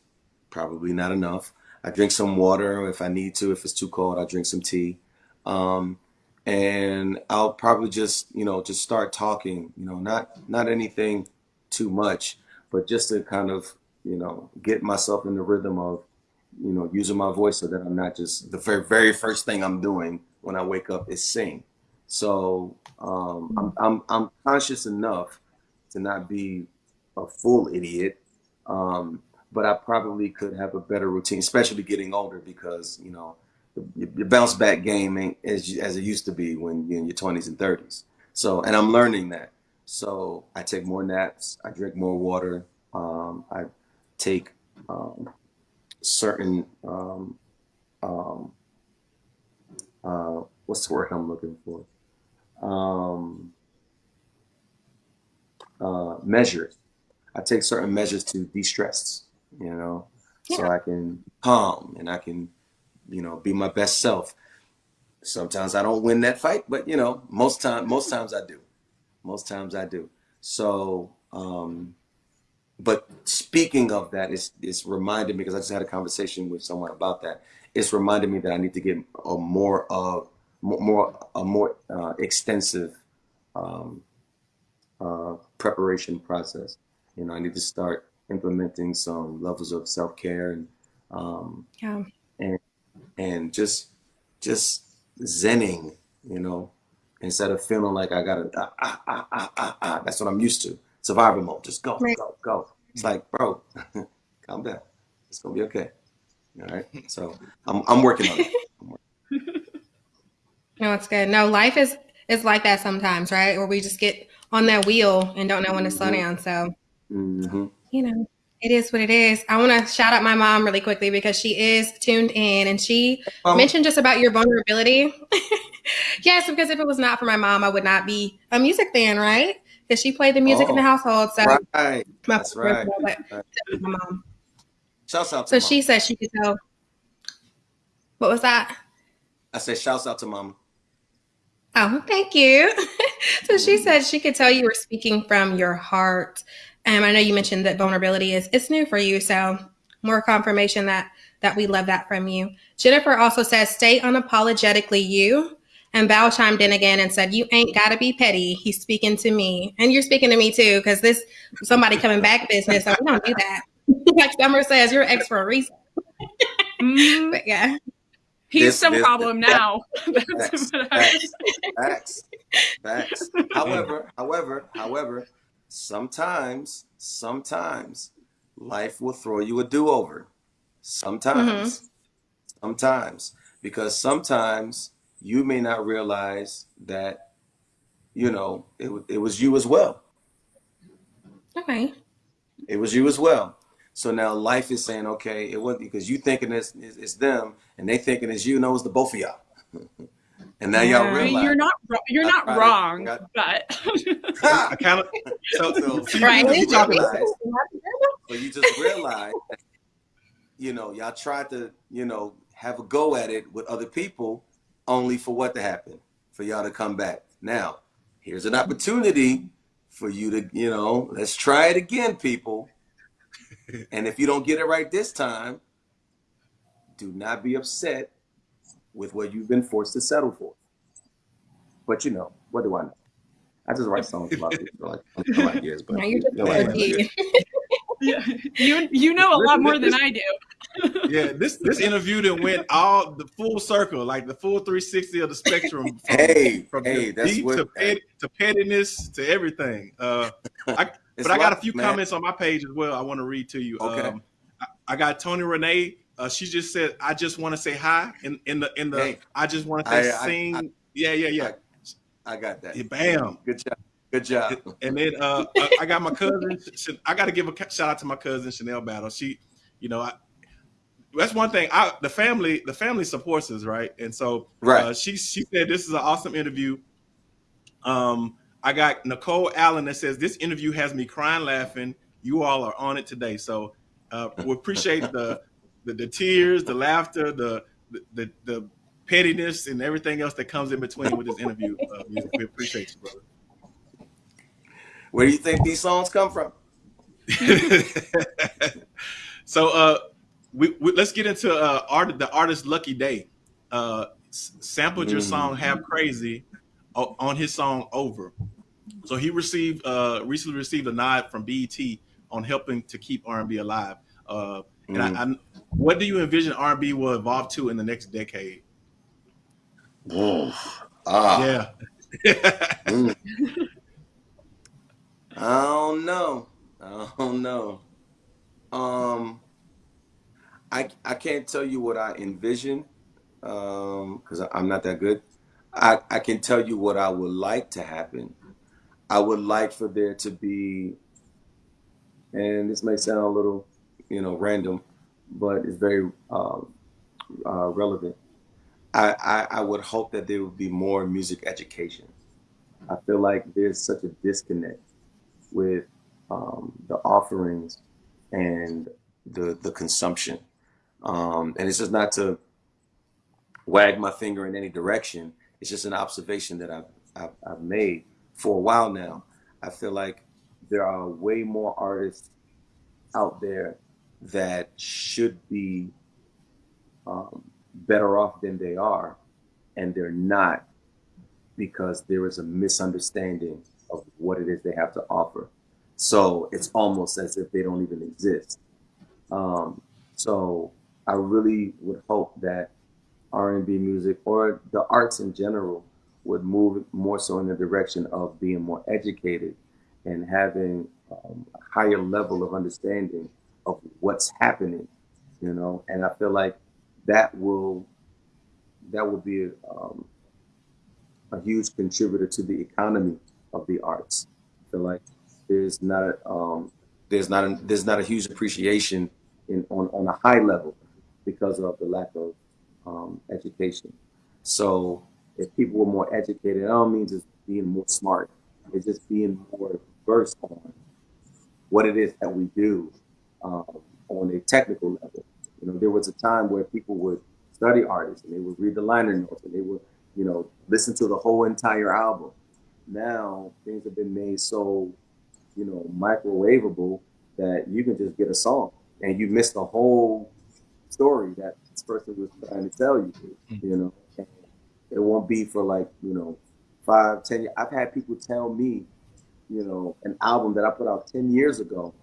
probably not enough. I drink some water if I need to. If it's too cold, I drink some tea. Um, and I'll probably just, you know, just start talking, you know, not, not anything too much, but just to kind of, you know, get myself in the rhythm of, you know, using my voice so that I'm not just the very, very first thing I'm doing when I wake up is sing. So um, I'm, I'm, I'm conscious enough to not be a full idiot. Um, but I probably could have a better routine, especially getting older because, you know, your bounce back game ain't as, as it used to be when you're in your 20s and 30s. So, and I'm learning that. So I take more naps, I drink more water, um, I take um, certain, um, um uh, what's the word I'm looking for? Um, uh, measures. I take certain measures to de-stress, you know, yeah. so I can calm and I can, you know, be my best self. Sometimes I don't win that fight, but you know, most time, most times I do. Most times I do. So, um, but speaking of that, it's, it's reminded me because I just had a conversation with someone about that. It's reminded me that I need to get a more of more a more uh, extensive um, uh, preparation process. You know, I need to start implementing some levels of self care and um, yeah, and and just just zenning. You know, instead of feeling like I gotta ah, ah, ah, ah, ah, ah. that's what I'm used to. Survival mode. Just go, right. go, go. It's like, bro, [laughs] calm down. It's gonna be okay. All right. So I'm I'm working on it. [laughs] No, it's good. No, life is is like that sometimes, right? Where we just get on that wheel and don't know when to slow mm-hmm. down. So, mm-hmm. you know, it is what it is. I want to shout out my mom really quickly because she is tuned in and she um, mentioned just about your vulnerability. [laughs] yes, because if it was not for my mom, I would not be a music fan, right? Because she played the music oh, in the oh, household. So, right. That's right. right. My mom. Shouts out so mom. she said she could tell. What was that? I said, shouts out to mom. Oh, thank you. [laughs] so she said she could tell you were speaking from your heart. Um, I know you mentioned that vulnerability is it's new for you, so more confirmation that that we love that from you. Jennifer also says, "Stay unapologetically you." And Val chimed in again and said, "You ain't got to be petty. He's speaking to me, and you're speaking to me too, because this somebody coming back business. So we don't do that. [laughs] like Summer says, you're ex for a reason. Mm-hmm. [laughs] But yeah, He's this, some this, problem this, now. [laughs] Facts, facts, facts, facts. However, however, however, sometimes, sometimes life will throw you a do-over. Sometimes, mm-hmm. sometimes, because sometimes you may not realize that, you know, it, it was you as well. Okay. It was you as well. So now life is saying, okay, it wasn't because you thinking it's, it's, it's them and they thinking it's you. No, it's the both of y'all. [laughs] and now y'all realize you're not you're not wrong, got, but [laughs] I kind of so, so right. you, realize, so you just realize, that, you know, y'all tried to, you know, have a go at it with other people, only for what to happen, for y'all to come back. Now, here's an opportunity for you to, you know, let's try it again, people and if you don't get it right this time, do not be upset with what you've been forced to settle for. But you know, what do I know? I just write songs about it for like, like [laughs] years, but you know, [laughs] yeah, you you know a lot more than I do. [laughs] yeah, this this interview that went all the full circle, like the full 360 of the spectrum. From, hey, from hey, that's deep what, to, pet, to pettiness to everything. Uh, I, but I got a few man. comments on my page as well. I want to read to you. Okay. Um, I, I, got Tony Renee. Uh, she just said, "I just want to say hi." In in the in the, hey, I just want to say I, sing. I, yeah, yeah, yeah. I, got that. Yeah, bam. Good job. Good job. And then uh, I got my cousin. I got to give a shout out to my cousin Chanel Battle. She, you know, I, that's one thing. I the family the family supports us, right? And so right. Uh, she she said this is an awesome interview. Um, I got Nicole Allen that says this interview has me crying laughing. you all are on it today. So uh, we appreciate the, the, the tears, the laughter, the the the pettiness, and everything else that comes in between with this interview. Uh, we appreciate you, brother. Where do you think these songs come from? [laughs] so uh, we, we, let's get into uh, art, the artist Lucky Daye. Uh, sampled your song mm. "Halfcrazy" on his song "Over." So he received uh, recently received a nod from BET on helping to keep R&B alive. Uh, and mm. What do you envision R&B will evolve to in the next decade? Oh, ah. Yeah. [laughs] mm. [laughs] I don't know. I don't know. Um, I I can't tell you what I envision Um, because um, I'm not that good. I, I can tell you what I would like to happen. I would like for there to be, and this may sound a little, you know, random, but it's very uh, uh, relevant. I, I, I would hope that there would be more music education. I feel like there's such a disconnect with um, the offerings and the the consumption. Um, and it's just not to wag my finger in any direction. It's just an observation that I've, I've, I've made for a while now. I feel like there are way more artists out there that should be um, better off than they are, and they're not because there is a misunderstanding of what it is they have to offer. So it's almost as if they don't even exist. Um, so I really would hope that R&B music or the arts in general would move more so in the direction of being more educated and having um, a higher level of understanding of what's happening, you know. And I feel like that will that will be um, a huge contributor to the economy of the arts. I feel like there's not a, um, there's not a, there's not a huge appreciation in on, on a high level because of the lack of um, education. So if people were more educated, I don't mean just being more smart. It's just being more versed on what it is that we do um, on a technical level. You know, there was a time where people would study artists and they would read the liner notes and they would, you know, listen to the whole entire album. Now things have been made so you know, microwavable that you can just get a song and you miss the whole story that this person was trying to tell you, mm-hmm. you know. And it won't be for like, you know, five, ten years. I've had people tell me, you know, an album that I put out 10 years ago.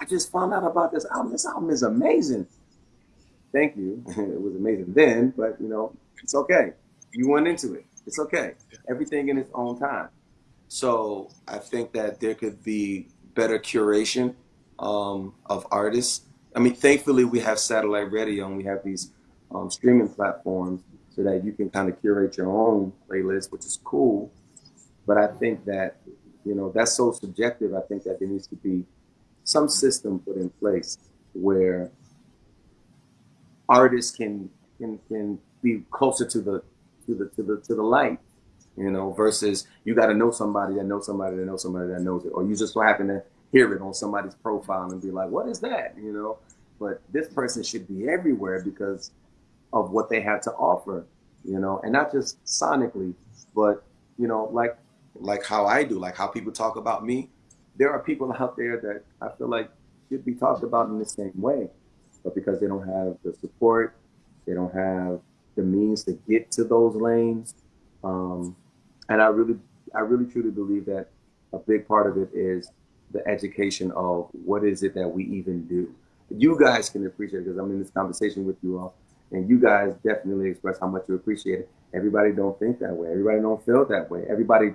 I just found out about this album. This album is amazing. Thank you. [laughs] it was amazing then, but you know, it's okay. You went into it. It's okay. Everything in its own time. So I think that there could be better curation um, of artists. I mean, thankfully we have satellite radio and we have these um, streaming platforms so that you can kind of curate your own playlist, which is cool. But I think that, you know, that's so subjective. I think that there needs to be some system put in place where artists can can can be closer to the to the to the to the light you know, versus you got to know somebody that knows somebody that knows somebody that knows it, or you just so happen to hear it on somebody's profile and be like, what is that? You know, but this person should be everywhere because of what they have to offer, you know, and not just sonically, but you know, like like how I do, like how people talk about me. There are people out there that I feel like should be talked about in the same way, but because they don't have the support, they don't have the means to get to those lanes. Um, and I really, I really truly believe that a big part of it is the education of what is it that we even do. You guys can appreciate because I'm in this conversation with you all, and you guys definitely express how much you appreciate it. Everybody don't think that way. Everybody don't feel that way. Everybody,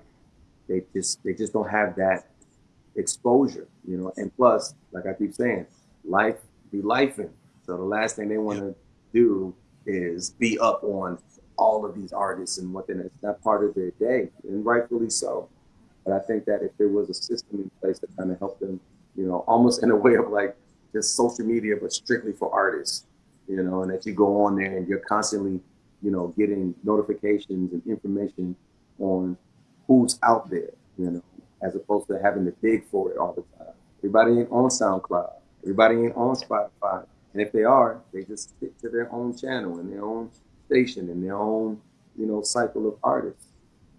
they just they just don't have that exposure, you know. And plus, like I keep saying, life be lifing. So the last thing they want to do is be up on all of these artists and what it's not part of their day, and rightfully so. But I think that if there was a system in place that kind of helped them, you know, almost in a way of like just social media, but strictly for artists, you know, and that you go on there and you're constantly, you know, getting notifications and information on who's out there, you know, as opposed to having to dig for it all the time. Everybody ain't on SoundCloud. Everybody ain't on Spotify. And if they are, they just stick to their own channel and their own station and their own, you know, cycle of artists.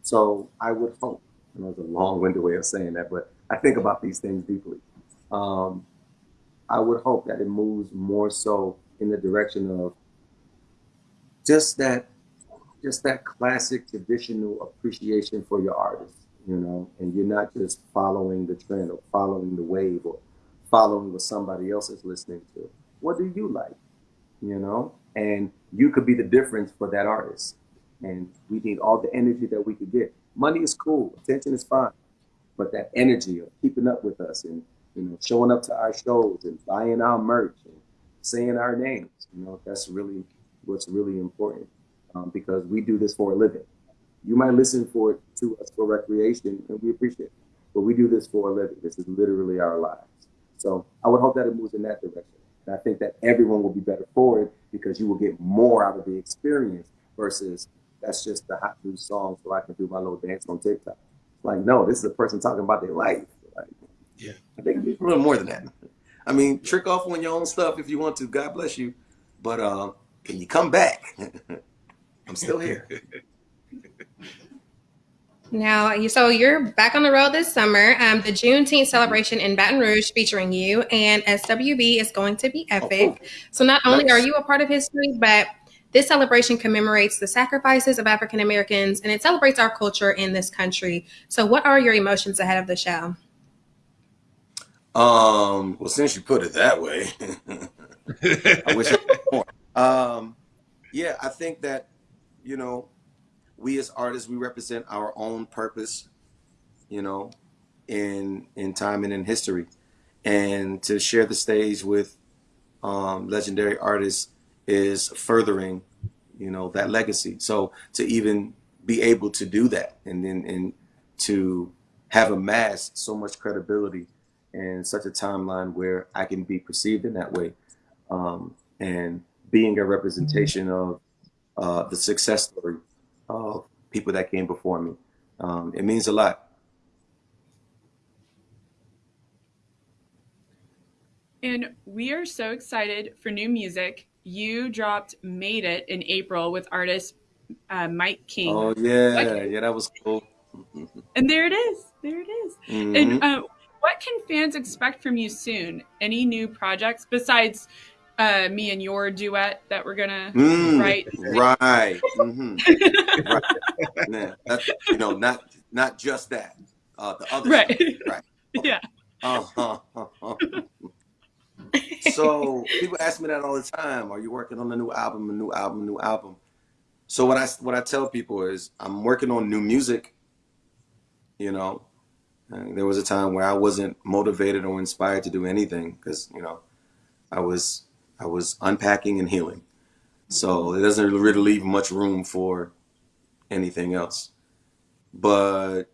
So I would hope, and know it's a long-winded way of saying that, but I think about these things deeply. Um, I would hope that it moves more so in the direction of just that, just that classic traditional appreciation for your artist, you know, and you're not just following the trend or following the wave or following what somebody else is listening to. What do you like? You know, and you could be the difference for that artist. And we need all the energy that we could get. Money is cool, attention is fine, but that energy of keeping up with us and you know showing up to our shows and buying our merch and saying our names, you know, that's really what's really important um, because we do this for a living. You might listen for it to us for recreation, and we appreciate it, but we do this for a living. This is literally our lives. So I would hope that it moves in that direction. And I think that everyone will be better for it because you will get more out of the experience versus that's just the hot new song so I can do my little dance on TikTok. Like, no, this is a person talking about their life. Like, Yeah. I think it's a little more than that. I mean, trick off on your own stuff if you want to. God bless you. But uh, can you come back? [laughs] I'm still here. [laughs] Now, so you're back on the road this summer. Um, the Juneteenth celebration in Baton Rouge featuring you and SWV is going to be epic. So not only are you a part of history, but this celebration commemorates the sacrifices of African Americans and it celebrates our culture in this country. So what are your emotions ahead of the show? Um, well, since you put it that way, [laughs] I wish I more. [laughs] Um, yeah, I think that, you know, we as artists, we represent our own purpose, you know, in in time and in history. And to share the stage with um, legendary artists is furthering, you know, that legacy. So to even be able to do that and then and to have amassed so much credibility and such a timeline where I can be perceived in that way, um, and being a representation of uh, the success story of people that came before me. Um, it means a lot. And we are so excited for new music. You dropped Made It in April with artist uh, Mike King. Oh yeah, Okay. yeah, that was cool. And there it is. There it is. Mhm. And uh, what can fans expect from you soon? Any new projects besides uh, me and your duet that we're gonna Mm, write? right. [laughs] hmm right. Yeah, that's, you know, not not just that. Uh, the other Right. stuff. Right. [laughs] yeah. Uh-huh. uh-huh. so people ask me that all the time. Are you working on a new album? A new album? A new album? So what I what I tell people is I'm working on new music. You know, and there was a time where I wasn't motivated or inspired to do anything because you know I was I was unpacking and healing. So it doesn't really leave much room for anything else. But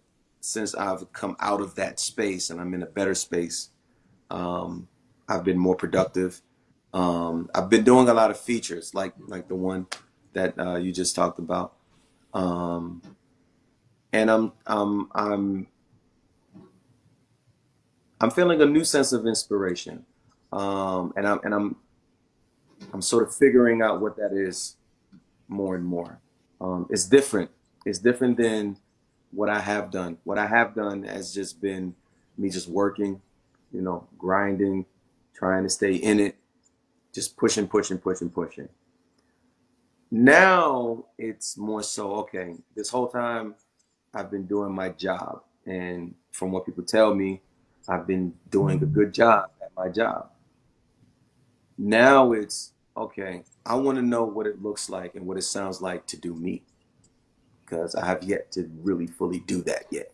since I've come out of that space and I'm in a better space, um, I've been more productive. Um, I've been doing a lot of features, like like the one that uh, you just talked about, um, and I'm I'm I'm I'm feeling a new sense of inspiration, um, and I'm and I'm I'm sort of figuring out what that is more and more. Um, it's different. It's different than what I have done. What I have done has just been me just working, you know, grinding, trying to stay in it, just pushing, pushing, pushing, pushing. Now it's more so, okay, this whole time I've been doing my job. And from what people tell me, I've been doing a good job at my job. Now it's, okay, I want to know what it looks like and what it sounds like to do me because I have yet to really fully do that yet.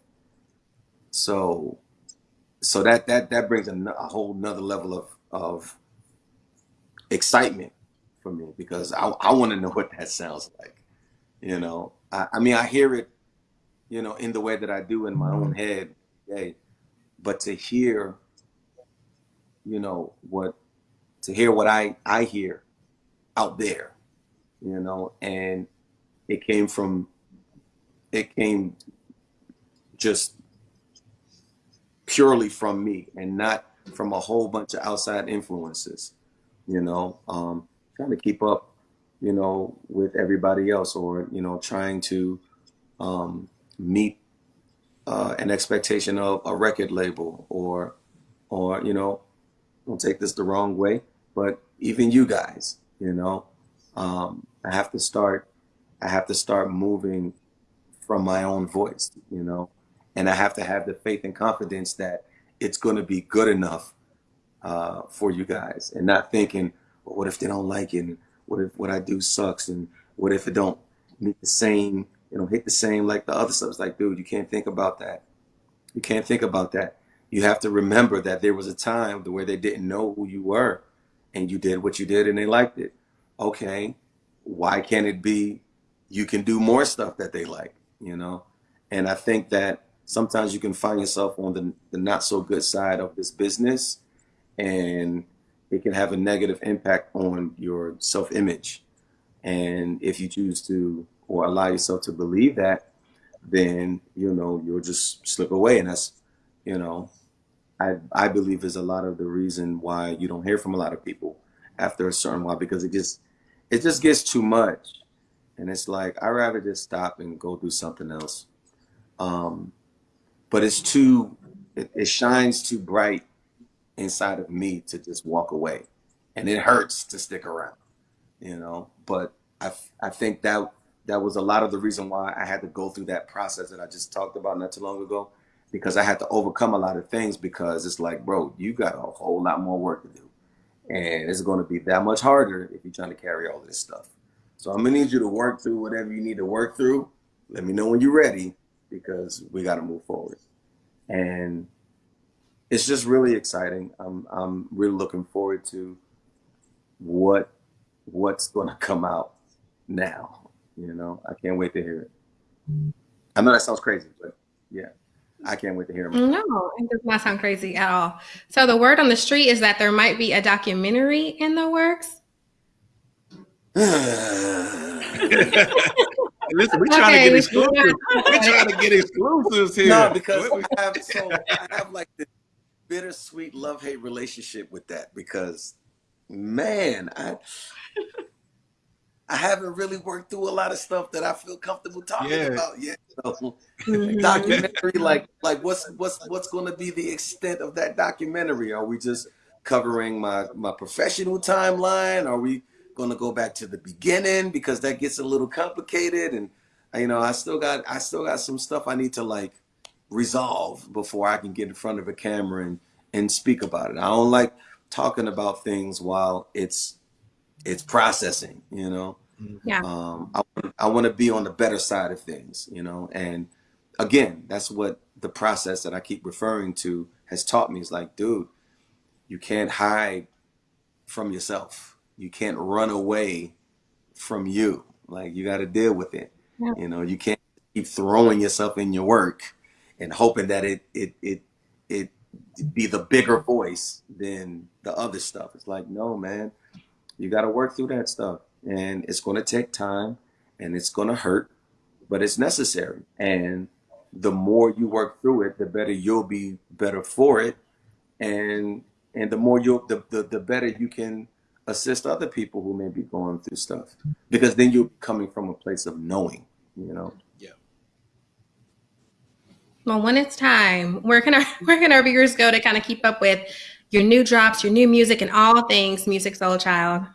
So, so that that that brings a, a whole nother level of of excitement for me because I I want to know what that sounds like. You know, I, I mean I hear it, you know, in the way that I do in my own mm-hmm. head, hey, but to hear, you know, what to hear what I I hear out there, you know, and it came from it came just purely from me and not from a whole bunch of outside influences. You know, um, trying to keep up, you know, with everybody else, or you know, trying to um, meet uh, an expectation of a record label, or or you know, don't take this the wrong way, but even you guys, you know, um, I have to start. I have to start moving from my own voice, you know, and I have to have the faith and confidence that it's going to be good enough uh, for you guys, and not thinking, well, what if they don't like it? And what if what I do sucks? And what if it don't meet the same, you know, hit the same like the other stuff? It's like, dude, you can't think about that. You can't think about that. You have to remember that there was a time where they didn't know who you were, and you did what you did, and they liked it. Okay, why can't it be? You can do more stuff that they like, you know. And I think that sometimes you can find yourself on the, the not so good side of this business and it can have a negative impact on your self image. And if you choose to or allow yourself to believe that, then you know you'll just slip away. And that's, you know, I I believe is a lot of the reason why you don't hear from a lot of people after a certain while because it just it just gets too much. And it's like i'd rather just stop and go do something else. Um, but it's too it, it shines too bright inside of me to just walk away and it hurts to stick around you know but i i think that that was a lot of the reason why i had to go through that process that i just talked about not too long ago because i had to overcome a lot of things because it's like bro you got a whole lot more work to do and it's going to be that much harder if you're trying to carry all this stuff so i'm going to need you to work through whatever you need to work through let me know when you're ready because we got to move forward and it's just really exciting. I'm I'm really looking forward to what what's going [laughs] to come out now. You know, I can't wait to hear it. I know that sounds crazy, but yeah, I can't wait to hear it. No, it does not sound crazy at all. So the word on the street is that there might be a documentary in the works. [sighs] Listen, we're trying okay, to get exclusives. We're trying to get exclusives here. No, because I have so [laughs] I have like this bittersweet love hate relationship with that because, man, I I haven't really worked through a lot of stuff that I feel comfortable talking yeah. about yet. So, mm-hmm. documentary, like like what's what's what's going to be the extent of that documentary? Are we just covering my my professional timeline? Are we going to go back to the beginning because that gets a little complicated? And you know, I still got I still got some stuff I need to like resolve before I can get in front of a camera and and speak about it. I don't like talking about things while it's it's processing, you know. Yeah. Um, I I want to be on the better side of things, you know. And again, that's what the process that I keep referring to has taught me. Is like, dude, you can't hide from yourself. You can't run away from you. Like you got to deal with it. Yeah. You know, you can't keep throwing yourself in your work and hoping that it it it it be the bigger voice than the other stuff. It's like, no, man, you got to work through that stuff, and it's going to take time, and it's going to hurt, but it's necessary. And the more you work through it, the better you'll be better for it, and and the more you the, the the better you can assist other people who may be going through stuff because then you're coming from a place of knowing, you know. Yeah. Well, when it's time, where can our [laughs] where can our viewers go to kind of keep up with your new drops, your new music, and all things Musiq Soulchild?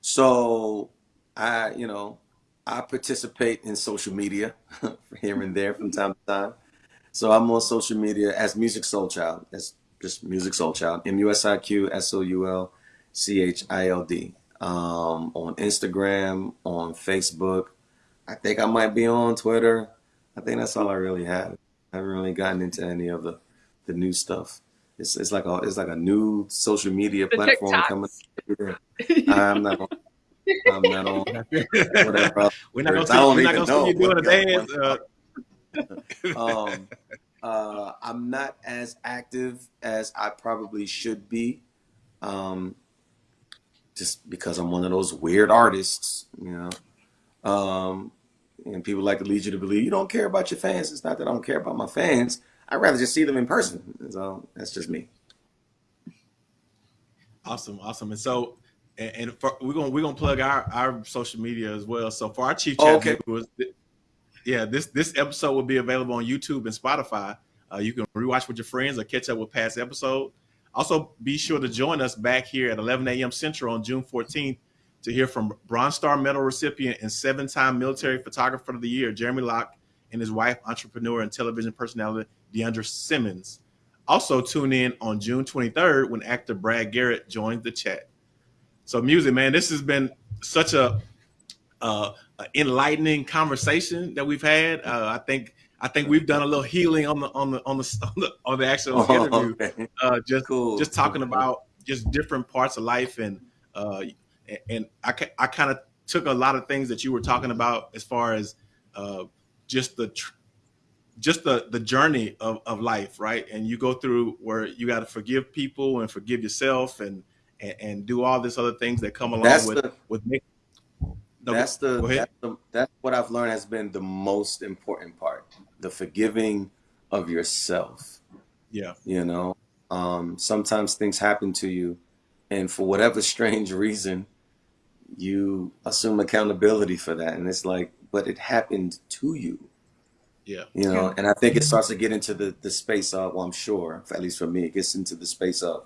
So, I you know I participate in social media [laughs] here and there from time to time. So I'm on social media as Musiq Soulchild. That's just Musiq Soulchild. M U S I Q S O U L C H I L D. Um, on Instagram, on Facebook. I think I might be on Twitter. I think that's all I really have. I haven't really gotten into any of the the new stuff. It's it's like a it's like a new social media the platform TikToks. coming. [laughs] I'm not. On, I'm not on whatever. [laughs] We're not gonna see, you doing a dance. Uh. um, [laughs] uh, I'm not as active as I probably should be, um, just because I'm one of those weird artists, you know. Um, and people like to lead you to believe you don't care about your fans. It's not that I don't care about my fans. I'd rather just see them in person. So that's just me. Awesome, awesome. And so, and, and for, we're gonna we're gonna plug our our social media as well. So for our Chief Chat okay. viewers, yeah, this this episode will be available on YouTube and Spotify. Uh, you can rewatch with your friends or catch up with past episode. Also, be sure to join us back here at 11 a.m. Central on June 14th to hear from Bronze Star Medal recipient and seven-time military photographer of the year Jeremy Lock and his wife, entrepreneur and television personality D'Andra Simmons. Also, tune in on June 23rd when actor Brad Garrett joins the chat. So, Musiq, man, this has been such a, uh, a enlightening conversation that we've had. Uh, I think I think we've done a little healing on the on the on the [laughs] on the, on the actual Oh, interview. okay. Uh, just Cool. just talking about just different parts of life and uh, and I I kind of took a lot of things that you were talking about as far as uh, just the tr- just the the journey of, of life, right? And you go through where you got to forgive people and forgive yourself and, and and do all this other things that come along That's with the with making. No, that's the, that's the that's what I've learned has been the most important part. The forgiving of yourself. Yeah, You know, um, sometimes things happen to you, and for whatever [laughs] strange reason, you assume accountability for that, and it's like, but it happened to you. Yeah, You know, Yeah. and I think it starts to get into the the space of, well, I'm sure, at least for me, it gets into the space of,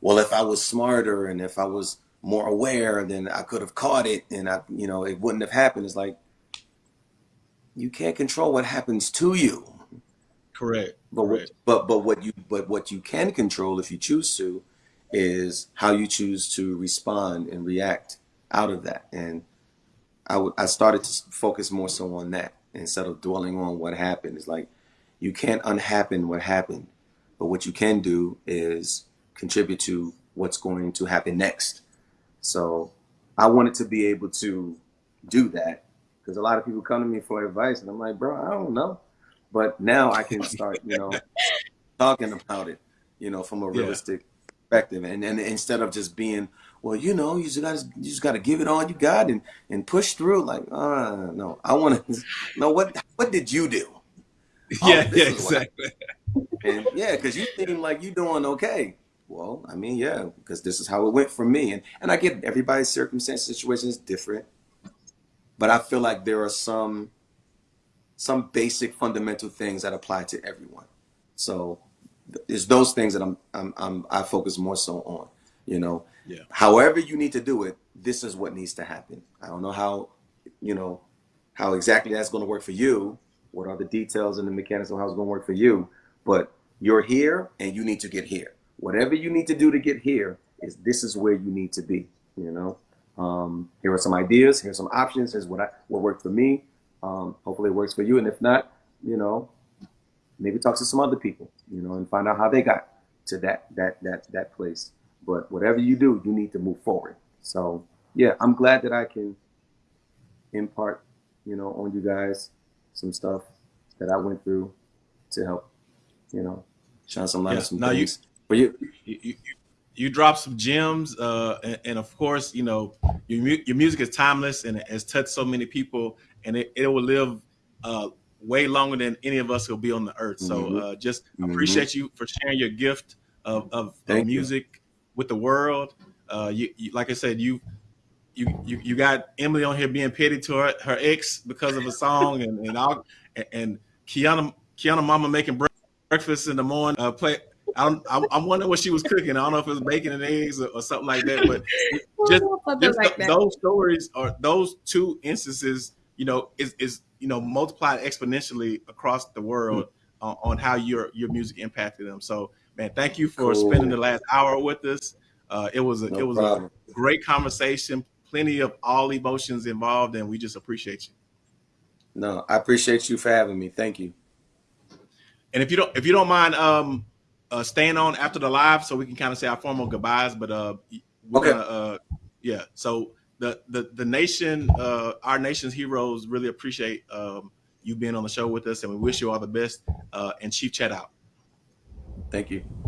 well, if I was smarter and if I was more aware, then I could have caught it, and I, you know, it wouldn't have happened. It's like you can't control what happens to you. correct. But what, Correct. but but what you but what you can control if you choose to is how you choose to respond and react out of that. And I would I started to focus more so on that instead of dwelling on what happened. It's like you can't unhappen what happened, but what you can do is contribute to what's going to happen next. So I wanted to be able to do that because a lot of people come to me for advice, and I'm like, bro, I don't know. But now I can start, you know, [laughs] talking about it, you know, from a Yeah. realistic perspective, and and instead of just being, well, you know, you just got to you just got to give it all you got and and push through. Like, uh, no, I want to know what what did you do? Oh, [laughs] Yeah, yeah, is what I- exactly. And yeah, because you seem like you're doing okay. Well, I mean, yeah, because this is how it went for me, and and I get everybody's circumstance situation is different, but I feel like there are some some basic fundamental things that apply to everyone. So it's those things that I'm I'm, I'm I focus more so on. You know, Yeah. however you need to do it, this is what needs to happen. I don't know how, you know, how exactly that's going to work for you. What are the details and the mechanics of how it's going to work for you? But you're here and you need to get here. Whatever you need to do to get here is this is where you need to be. You know, um, here are some ideas. Here's some options. Here's what I what worked for me. Um, hopefully it works for you. And if not, you know, maybe talk to some other people. You know, and find out how they got to that that that that place. But whatever you do, you need to move forward. So yeah, I'm glad that I can impart, you know, on you guys some stuff that I went through to help, you know, shine some light Yeah. on some No, you- things. But you, you, you, you drop some gems, uh, and, and of course, you know your mu- your music is timeless and it has touched so many people, and it, it will live uh, way longer than any of us will be on the earth. So, Mhm. uh, just Mhm. appreciate you for sharing your gift of of, of Thank you. Music with the world. Uh, you, you like I said, you. You, you, you got Emily on here being petty to her, her ex because of a song and and all and, and Kiana Kiana Mama making breakfast in the morning. Uh, play I don't. I, I wonder what she was cooking. I don't know if it was bacon and eggs or, or something like that. But [laughs] just, just like th- that. those stories or those two instances, you know, is is you know multiplied exponentially across the world on, on how your your music impacted them. So, man, thank you for Cool. spending the last hour with us. Uh, it was a no it was problem. a great conversation. Plenty of all emotions involved, and we just appreciate you. No, I appreciate you for having me. Thank you. And if you don't if you don't mind um uh staying on after the live so we can kind of say our formal goodbyes, but uh we're Okay. gonna uh yeah. So the the the nation uh our nation's heroes really appreciate um you being on the show with us and we wish you all the best uh and Chief Chat out. Thank you.